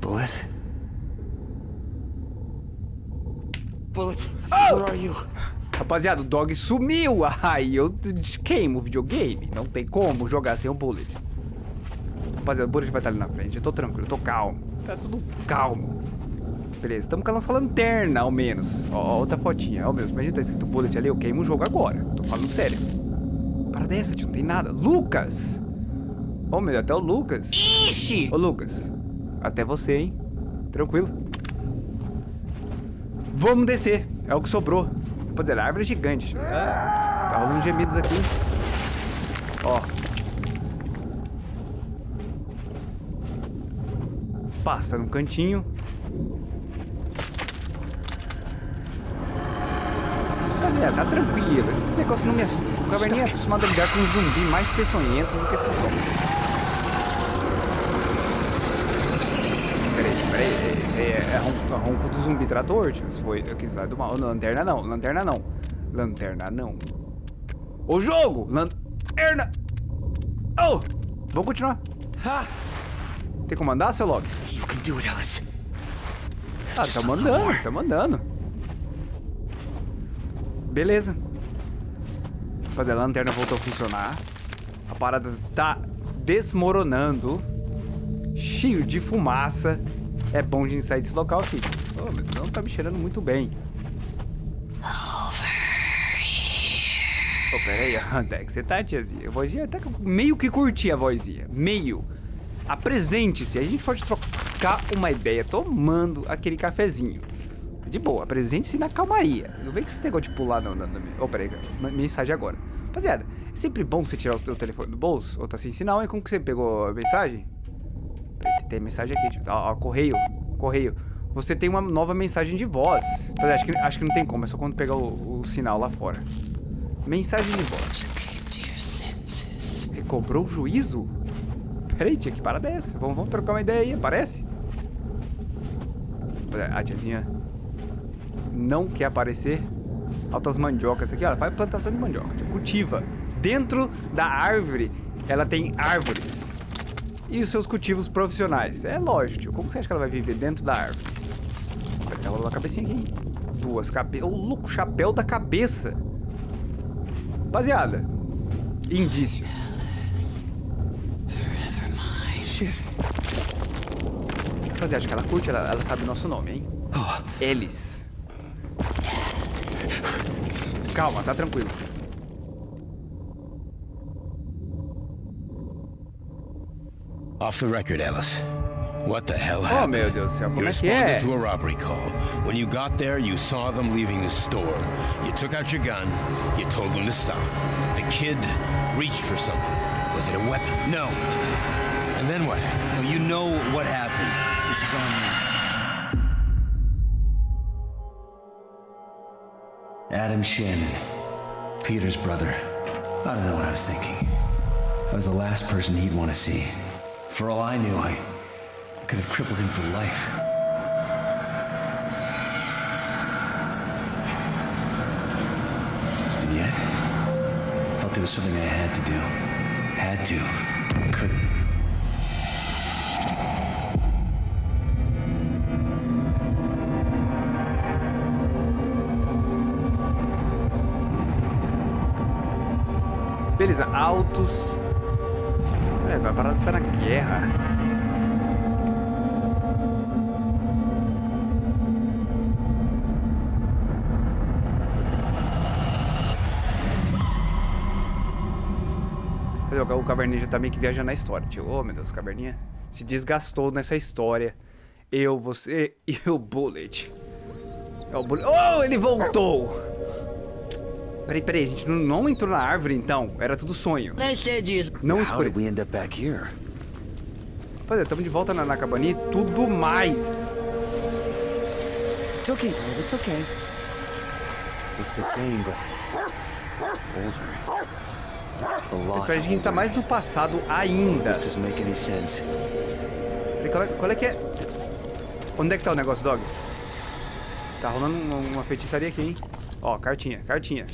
Bullet. Bullet. Where are you? Rapaziada, o dog sumiu. Ai, eu queimo o videogame. Não tem como jogar sem o bullet. Rapaziada, o bullet vai estar ali na frente. Eu tô tranquilo, eu tô calmo. Tá tudo calmo. Beleza, estamos com a nossa lanterna, ao menos. Ó, outra fotinha, ó, mesmo. Imagina tá escrito bullet ali, eu queimo o jogo agora. Tô falando sério. Para dessa, tio, não tem nada. Lucas! Ô, meu, até o Lucas. Ixi! Ô, Lucas. Até você, hein? Tranquilo. Vamos descer. É o que sobrou. Rapaziada, árvore é gigante. Ah, tá rolando gemidos aqui. Ó. Passa no cantinho. Galera, tá tranquilo. Esses negócios não me assustam. O caverninha é acostumado a lidar com zumbis mais peçonhentos do que esses homens. Peraí, peraí. Esse aí é, é ron- é ronco do zumbi trator, tio. Isso foi aqui sai do mal. Lanterna não, lanterna não. Lanterna não. O jogo! Lanterna! Oh! Vamos continuar. Tem como andar, seu log? You can do it, Alice. Ah, tá mandando, tá mandando. Beleza. Fazer a lanterna voltou a funcionar. A parada tá desmoronando. Cheio de fumaça. É bom de gente sair desse local aqui. Oh, não tá me cheirando muito bem. Ô, pera aí, onde é que você tá, tiazinha? A vozinha até que eu meio que curti a vozinha. Meio. Apresente-se. A gente pode trocar uma ideia tomando aquele cafezinho. De boa, apresente-se na calmaria. Não vem com esse negócio de pular não. não, não. Oh, peraí, mensagem agora. Rapaziada, é sempre bom você tirar o seu telefone do bolso, ou tá sem sinal, hein? Como que você pegou a mensagem? Tem mensagem aqui, tipo, ó, ó, correio, correio. Você tem uma nova mensagem de voz. Mas acho que, acho que não tem como, é só quando pegar o, o sinal lá fora. Mensagem de voz. Recobrou o juízo? Peraí, tia, que parada é essa? Vamos, vamos trocar uma ideia aí, aparece? A tiazinha não quer aparecer. Altas mandiocas aqui, ó, ela faz plantação de mandioca, tia, cultiva. Dentro da árvore, ela tem árvores. E os seus cultivos profissionais. É lógico, tio. Como você acha que ela vai viver dentro da árvore? Ela rolou a cabecinha aqui. Duas cabeças. Ô, louco, chapéu da cabeça. Rapaziada, indícios. Rapaziada, acho que ela curte, ela, ela sabe o nosso nome, hein? Eles. Calma, tá tranquilo. Off the record, Ellis. What the hell Oh, happened? meu Deus do céu, You como é que responded é? to a robbery call. When you got there, you saw them leaving the store. You took out your gun. You told them to stop. The kid reached for something. Was it a weapon? No. And then what? No, you know what happened. This is on me. Adam Shannon. Peter's brother. I don't know what I was thinking. I was the last person he'd want to see. For all I knew, I, I could have crippled him for life. And yet, I felt it was something I had to do. Had to. I couldn't. Beleza, altos. Parar tá na guerra. O Caverninha tá meio que viajando na história, tio. Ô, meu Deus, Caverninha se desgastou nessa história. Eu, você e o Bullet. É o Bullet. Oh, ele voltou! Peraí, peraí, a gente não, não entrou na árvore então? Era tudo sonho. Nem sei disso. Não How escure. did we end up back here? Rapaziada, estamos de volta na, na cabaninha e tudo mais. It's okay, Dog. It's okay. Looks the same, but older. A lot Espera, a gente tá mais no passado ainda. This doesn't make any sense. Qual é, qual é que é? Onde é que tá o negócio, Dog? Tá rolando uma, uma feitiçaria aqui, hein? Ó, cartinha, cartinha.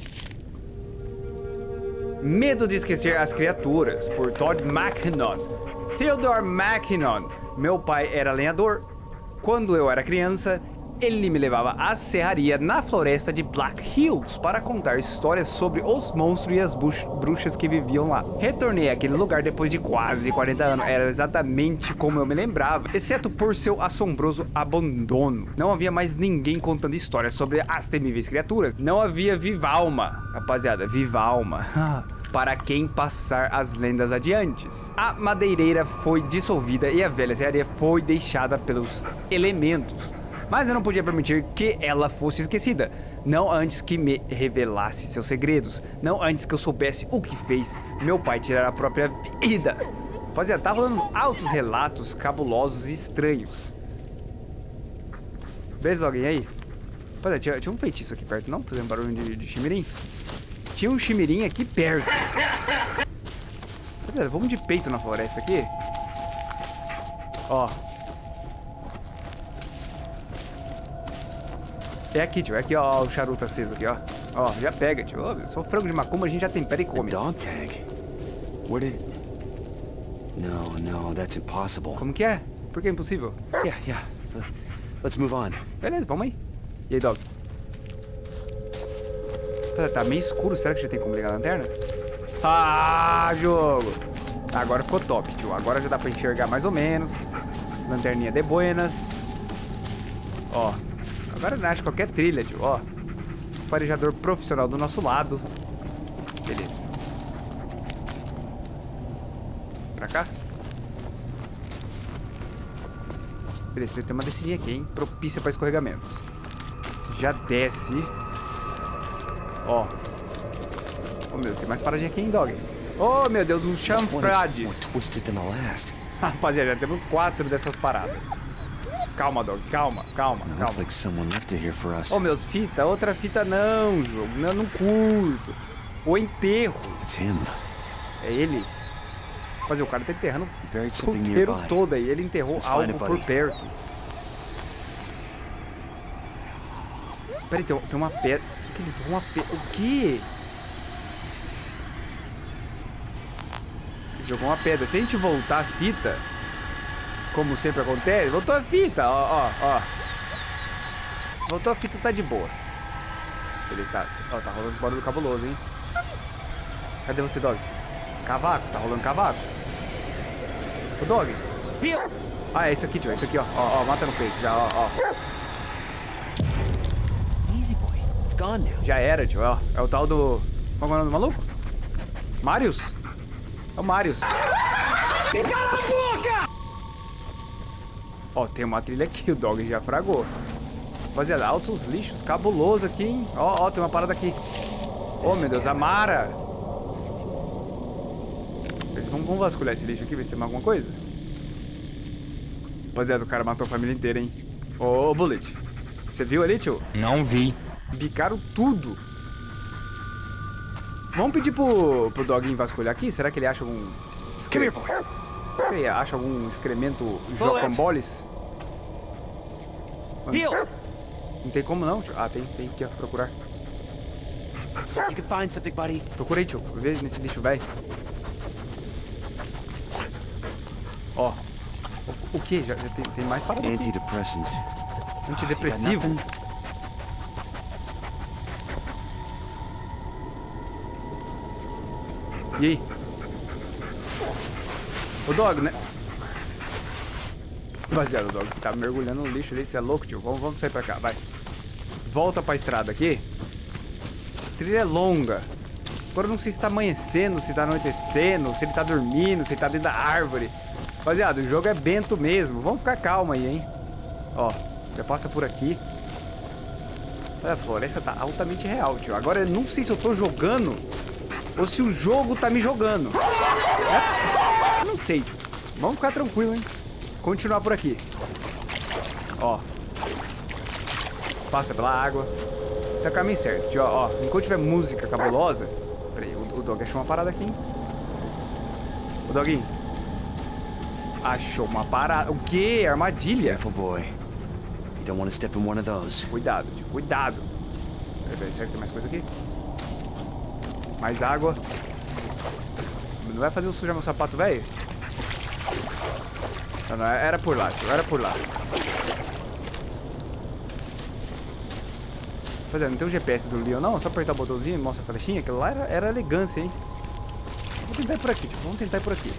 Medo de esquecer as criaturas, por Todd McKinnon. Theodore McKinnon. Meu pai era lenhador. Quando eu era criança, ele me levava à serraria na floresta de Black Hills para contar histórias sobre os monstros e as bruxas que viviam lá. Retornei àquele lugar depois de quase 40 anos. Era exatamente como eu me lembrava, exceto por seu assombroso abandono. Não havia mais ninguém contando histórias sobre as temíveis criaturas. Não havia viva alma, rapaziada, viva alma. para quem passar as lendas adiante. A madeireira foi dissolvida e a velha serraria foi deixada pelos elementos. Mas eu não podia permitir que ela fosse esquecida. Não antes que me revelasse seus segredos. Não antes que eu soubesse o que fez meu pai tirar a própria vida. Rapaziada, tá rolando altos relatos cabulosos e estranhos. Beleza, alguém aí? Rapaziada, tinha, tinha um feitiço aqui perto, não? Fazendo barulho de, de chimirim? Tinha um chimirim aqui perto. Rapaziada, vamos de peito na floresta aqui. Ó. É aqui, tio. É aqui, ó, o charuto aceso aqui, ó. Ó, já pega, tio. Ó, só frango de macumba a gente já tempera e come. Dog tag? Where did... No, no, that's impossible. Como que é? Por que é impossível? Yeah, yeah. Let's move on. Beleza, vamos aí. E aí, dog? Pera, Tá meio escuro, será que já tem como ligar a lanterna? Ah, jogo! Agora ficou top, tio. Agora já dá pra enxergar mais ou menos. Lanterninha de buenas. Ó. Agora nasce qualquer trilha, tio. Ó. Farejador profissional do nosso lado. Beleza. Pra cá? Beleza, tem uma descidinha aqui, hein? Propícia para escorregamentos. Já desce. Ó. Oh, meu, tem mais paradinha aqui, hein, dog? Oh, meu Deus, more chanfrades. Rapaziada, já temos quatro dessas paradas. Calma, dog, calma, calma, calma. Ô, meus, fita, outra fita não, jogo. Não, não curto. O enterro. É ele. Fazer o cara tá enterrando o nearby. todo aí. Ele enterrou algo por perto. Peraí, tem, tem uma pedra. Que ele enterrou uma. O quê? Ele jogou uma pedra. Se a gente voltar a fita, como sempre acontece, voltou a fita, ó, ó, ó. Voltou a fita, tá de boa. Beleza, tá. Ó, tá rolando barulho cabuloso, hein? Cadê você, Dog? Cavaco, tá rolando cavaco. Ô, Dog. Ah, é isso aqui, tio, é isso aqui, ó. Ó, ó, mata no peito, já, ó, ó. Easy boy. It's gone now. Já era, tio, ó. É o tal do... Qual é o nome do maluco? Marius? É o Marius. Ó, tem uma trilha aqui, o Dog já fragou. Rapaziada, altos lixos, cabuloso aqui, hein? Ó, ó, tem uma parada aqui. Oh, meu Deus, a Mara. Vamos, vamos vasculhar esse lixo aqui, ver se tem alguma coisa. Rapaziada, o cara matou a família inteira, hein? Ô, ô, Bullet. Você viu ali, tio? Não vi. Bicaram tudo. Vamos pedir pro, pro Doguinho vasculhar aqui? Será que ele acha algum... Ele acha algum excremento jocamboles? Mano! Não tem como não, tio. Ah, tem, tem aqui, ó. Procurar. You can find something, buddy. Procura aí, tio. Vê nesse lixo, velho. Ó. O, o que? Já, já tem, tem mais aqui. Antidepressants. Antidepressivo. E aí? O Dog, né? Rapaziada, o Dog tá mergulhando no lixo ali, você é louco, tio. Vamos, vamos sair pra cá, vai. Volta pra estrada aqui. A trilha é longa. Agora não sei se tá amanhecendo, se tá anoitecendo, se ele tá dormindo, se ele tá dentro da árvore. Rapaziada, o jogo é bento mesmo. Vamos ficar calma aí, hein? Ó, já passa por aqui. Olha, a floresta tá altamente real, tio. Agora eu não sei se eu tô jogando ou se o jogo tá me jogando. É? Não sei, tio. Vamos ficar tranquilo, hein? continuar por aqui. Ó. Passa pela água. Tá o caminho certo, tio. Ó, enquanto tiver música cabulosa... Peraí, o, o Dog achou uma parada aqui, hein? O Doguinho. Achou uma parada. O quê? Armadilha. Careful, boy. You don't want to step in one of those. Cuidado, tio. Cuidado. Peraí, será que tem mais coisa aqui? Mais água. Não vai fazer eu sujar meu sapato, velho? Não, não, era por lá, tio. Era por lá. Pois é, não tem o GPS do Leon, não. Só apertar o botãozinho e mostra a flechinha. Aquilo lá era, era elegância, hein? Vou tentar ir por aqui, tipo, vamos tentar ir por aqui.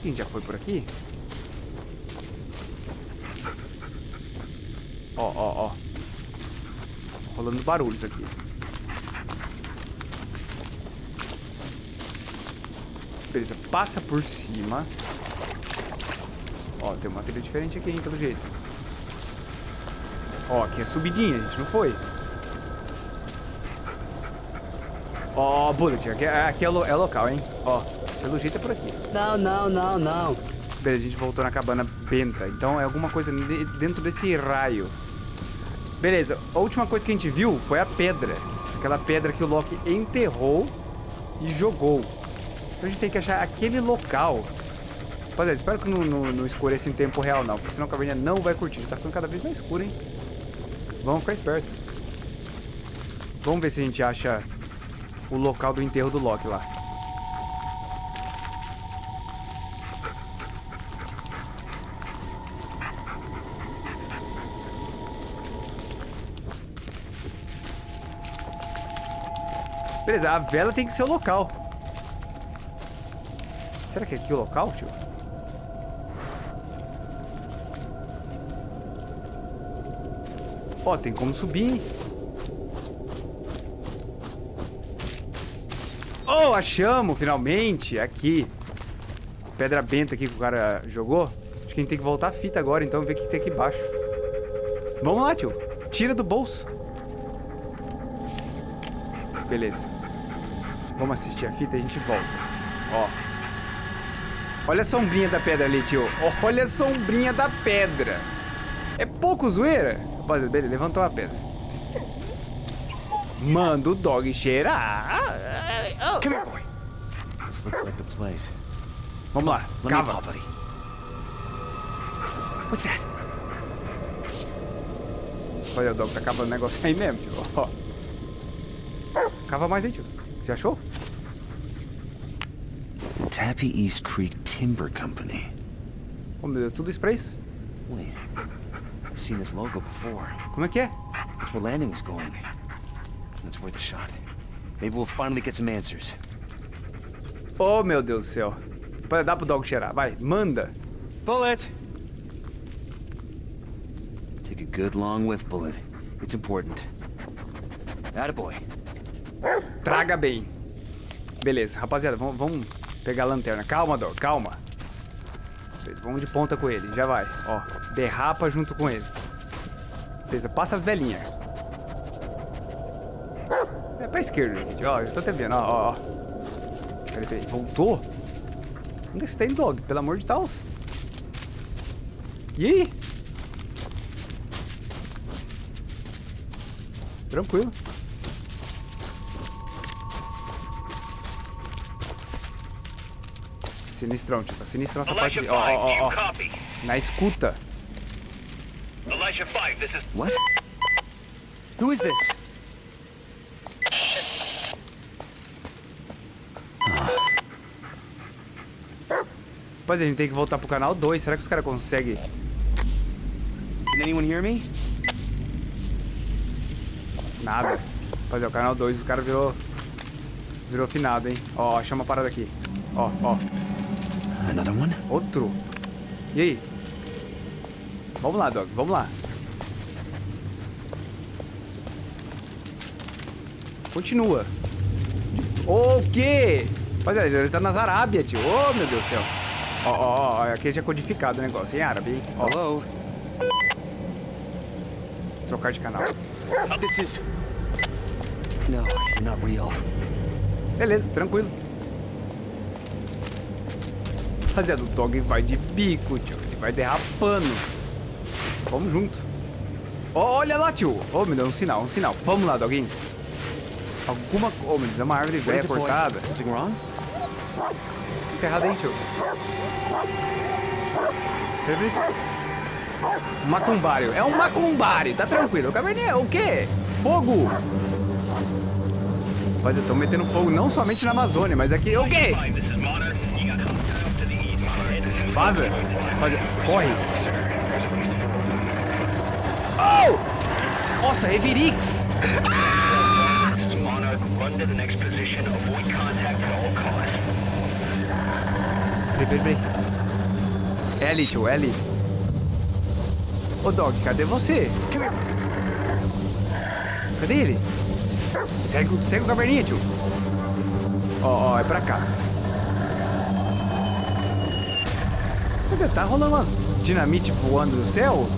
Quem já foi por aqui? Ó, ó, ó. Rolando barulhos aqui. Beleza, passa por cima. Ó, tem uma trilha diferente aqui, hein, pelo jeito. Ó, aqui é subidinha, a gente não foi. Ó, Bullet, aqui, aqui é, lo, é local, hein? Ó, pelo jeito é por aqui. Não, não, não, não. Beleza, a gente voltou na cabana benta. Então é alguma coisa de, dentro desse raio. Beleza, a última coisa que a gente viu foi a pedra. Aquela pedra que o Loki enterrou e jogou. Então a gente tem que achar aquele local. Rapaziada, espero que não, não, não escureça em tempo real, não. Porque senão a caverninha não vai curtir. Tá ficando cada vez mais escuro, hein? Vamos ficar esperto. Vamos ver se a gente acha o local do enterro do Loki lá. Beleza, a vela tem que ser o local. Será que é aqui o local, tio? Ó, tem como subir? Oh, achamos, finalmente, aqui. Pedra benta aqui que o cara jogou. Acho que a gente tem que voltar a fita agora, então, ver o que tem aqui embaixo. Vamos lá, tio. Tira do bolso. Beleza. Vamos assistir a fita e a gente volta. Ó. Olha a sombrinha da pedra ali, tio. Olha a sombrinha da pedra. É pouco zoeira? Rapaziada, beleza, levantou a pedra. Manda o dog cheirar. Come here, boy. This looks like the place. Vamos lá, cava. What's that? Olha, o dog tá cavando negócio aí mesmo, tio. Ó. Cava mais aí, tio. Já achou? Tappy East Creek Timber Company. Oh, meu Deus, tudo isso pra isso? Wait, I've seen this logo before. Como é que é? That's where landing was going. That's worth a shot. Maybe we'll finally get some answers. Oh, meu Deus do céu. Dar pro dog cheirar. Vai, manda. Bullet! Take a good long whiff, Bullet. It's important. Attaboy. Traga bem. Beleza, rapaziada, vamos, vamos pegar a lanterna. Calma, dog, calma. Beleza, vamos de ponta com ele, já vai. Ó, derrapa junto com ele. Beleza, passa as velhinhas. É pra esquerda, gente. Ó, eu tô até vendo, ó, ó. Peraí, peraí, voltou? Onde você tá indo, dog? Pelo amor de Deus. E aí? Tranquilo. Sinistrão, tio. Tá sinistrão essa parte de... Ó, ó, 5, do ó, ó. Na escuta. Elijah 5, this is... What? Who is this? Pois é, a gente tem que voltar pro canal 2. Será que os caras conseguem... Can anyone hear me? Nada. Fazer o canal 2, os caras virou... Virou finado, hein? Ó, chama a parada aqui. Ó, ó. Another one? Outro. E aí? Vamos lá, Dog. Vamos lá. Continua. O quê? Rapaziada, ele tá nas Arábia, tio. Ô, meu Deus do céu. Ó, ó, ó. Aqui já é codificado o negócio. Em árabe, hein? Ó. Hello? Trocar de canal. This is... No, you're not real. Beleza, tranquilo. Rapaziada, o dog vai de bico, tio. Ele vai derrapando. Vamos junto. Ó, olha lá, tio. Ô, me deu um sinal, um sinal. Vamos lá, doguinho. Alguma coisa. Ô, me deu uma árvore velha cortada. Something wrong? Errado aí, tio. Macumbário. É um macumbário, tá tranquilo. O caverninha é o quê? Fogo. Eu tô metendo fogo não somente na Amazônia, mas aqui. O quê? Vaza. Corre. Oh! Nossa, Revirix. Monarch, run to the next position. Avoid contact at all costs. Peraí, peraí, peraí. É ali, tio, é ali. Ô, Dog, cadê você? Cadê ele? Segue, segue o caverninha, tio. Ó, ó, é pra cá. Cadê? Tá rolando umas dinamite voando no céu?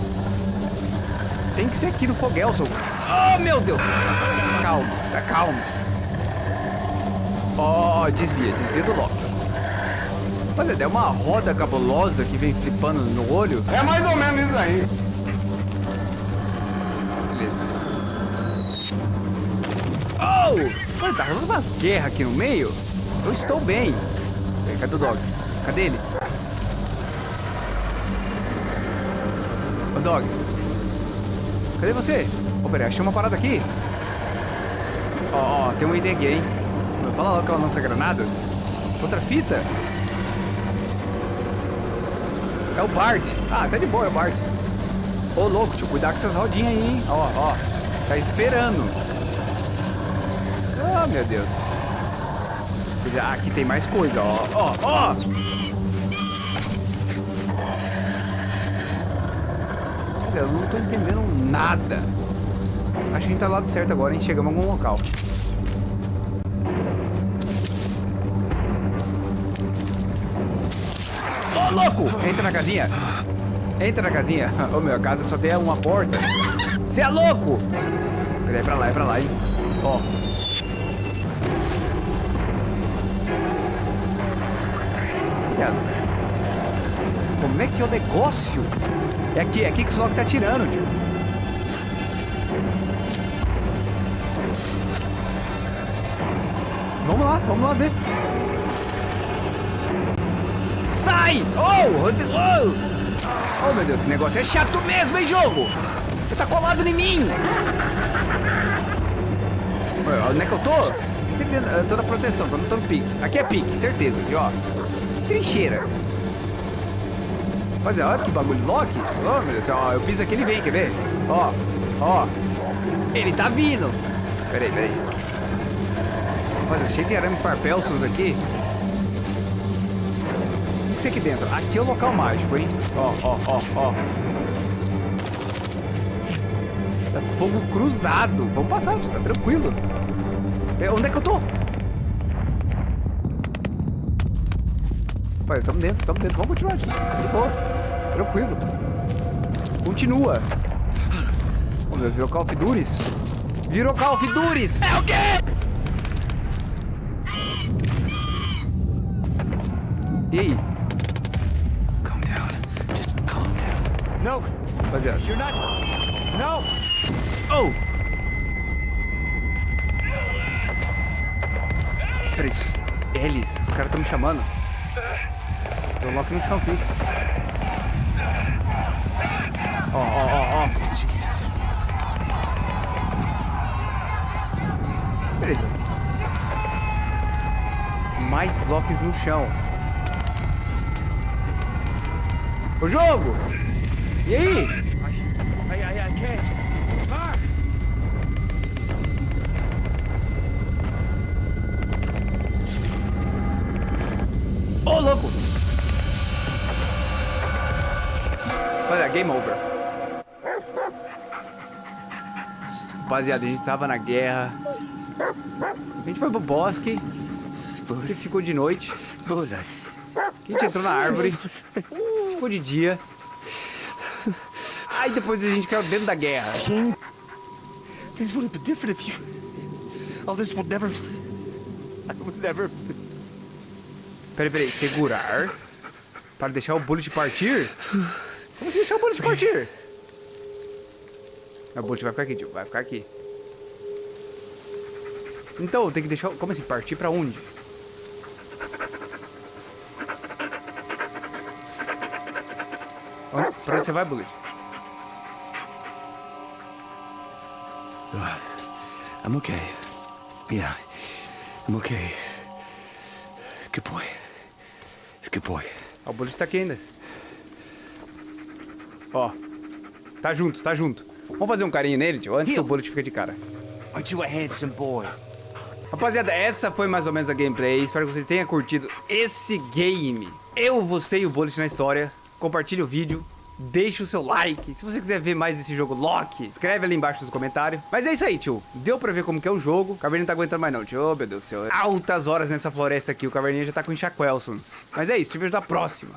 Tem que ser aqui no Fogelson. Oh, meu Deus! Calma, tá calmo. Ó, ó, desvia, desvia do Loki. Olha, é uma roda cabulosa que vem flipando no olho. É mais ou menos isso aí. Beleza. Oh! Olha, tá rolando umas guerras aqui no meio. Eu estou bem. Cadê o Dog? Cadê ele? Dog. Cadê você? Ô, peraí, achei uma parada aqui. Ó, ó, tem um aqui, hein? Fala logo que ela lança granadas. Outra fita. É o Bart. Ah, tá de boa, é o Bart. Ô, louco, tio, cuidado com essas rodinhas aí, hein? Ó, ó. Tá esperando. Ah, meu Deus. Ah, aqui tem mais coisa, ó. Ó, ó. Eu não tô entendendo nada. Acho que a gente tá do lado certo agora, hein? Chegamos em algum local. Ô, louco! Entra na casinha. Entra na casinha. Ô, meu, a casa só tem uma porta. Você é louco! É pra lá, é pra lá, hein? Ó. Rapaziada, Como é que é o negócio? É aqui, é aqui que o Slock tá tirando, tio. Vamos lá, vamos lá ver. Sai! Oh, oh! Oh, meu Deus, esse negócio é chato mesmo, hein, jogo? Você tá colado em mim! Onde é que eu tô? Eu tô na proteção, tô no pique. Aqui é pique, certeza, aqui, ó. Trincheira. Rapaziada, olha que bagulho Loki. Oh, meu Deus, ó, eu fiz aqui, ele vem, quer ver? Ó, ó. Ele tá vindo. Peraí, peraí. Olha, cheio de arame farpelsos aqui. O que é aqui dentro? Aqui é o local mágico, hein? Ó, ó, ó, ó. Tá fogo cruzado. Vamos passar, tá tranquilo. É, onde é que eu tô? Tamo dentro, tamo dentro. Vamos continuar, tio. De boa. Tranquilo. Continua. Vamos ver, virou Call of Duties? Virou Call of Duties! É o quê? E aí? Calm down. Just calm down. No, Rapaziada. you're not. No! Oh! Peraí, eles, os caras estão me chamando. Loki no chão aqui. Ó, ó, ó, ó. Beleza. Mais Locks no chão. O jogo! E aí? Rapaziada, a gente tava na guerra. A gente foi pro bosque. Que ficou de noite. A gente entrou na árvore. Ficou de dia. Aí depois a gente caiu dentro da guerra. Things would have been different if you. All this would never. I would never. Peraí, peraí. Segurar. Para deixar o Bullet partir? Como assim deixar o Bullet partir? O Bullet vai ficar aqui, tio. Vai ficar aqui. Então, tem que deixar... Como assim? Partir pra onde? Onde- Pra onde você vai, Bullet? I'm okay. Yeah, I'm okay. Good boy. Good boy. Ó, o Bullet tá aqui ainda. Ó. Tá junto, tá junto. Vamos fazer um carinho nele, tio, antes que o Bullet fique de cara. Rapaziada, essa foi mais ou menos a gameplay. Espero que vocês tenham curtido esse game. Eu, você e o Bullet na história. Compartilhe o vídeo. Deixe o seu like. Se você quiser ver mais desse jogo Loki, escreve ali embaixo nos comentários. Mas é isso aí, tio. Deu pra ver como que é o jogo. O Caverninha não tá aguentando mais não, tio. Ô, meu Deus do céu. Altas horas nessa floresta aqui. O Caverninha já tá com enxaquelsons. Mas é isso. Te vejo na próxima.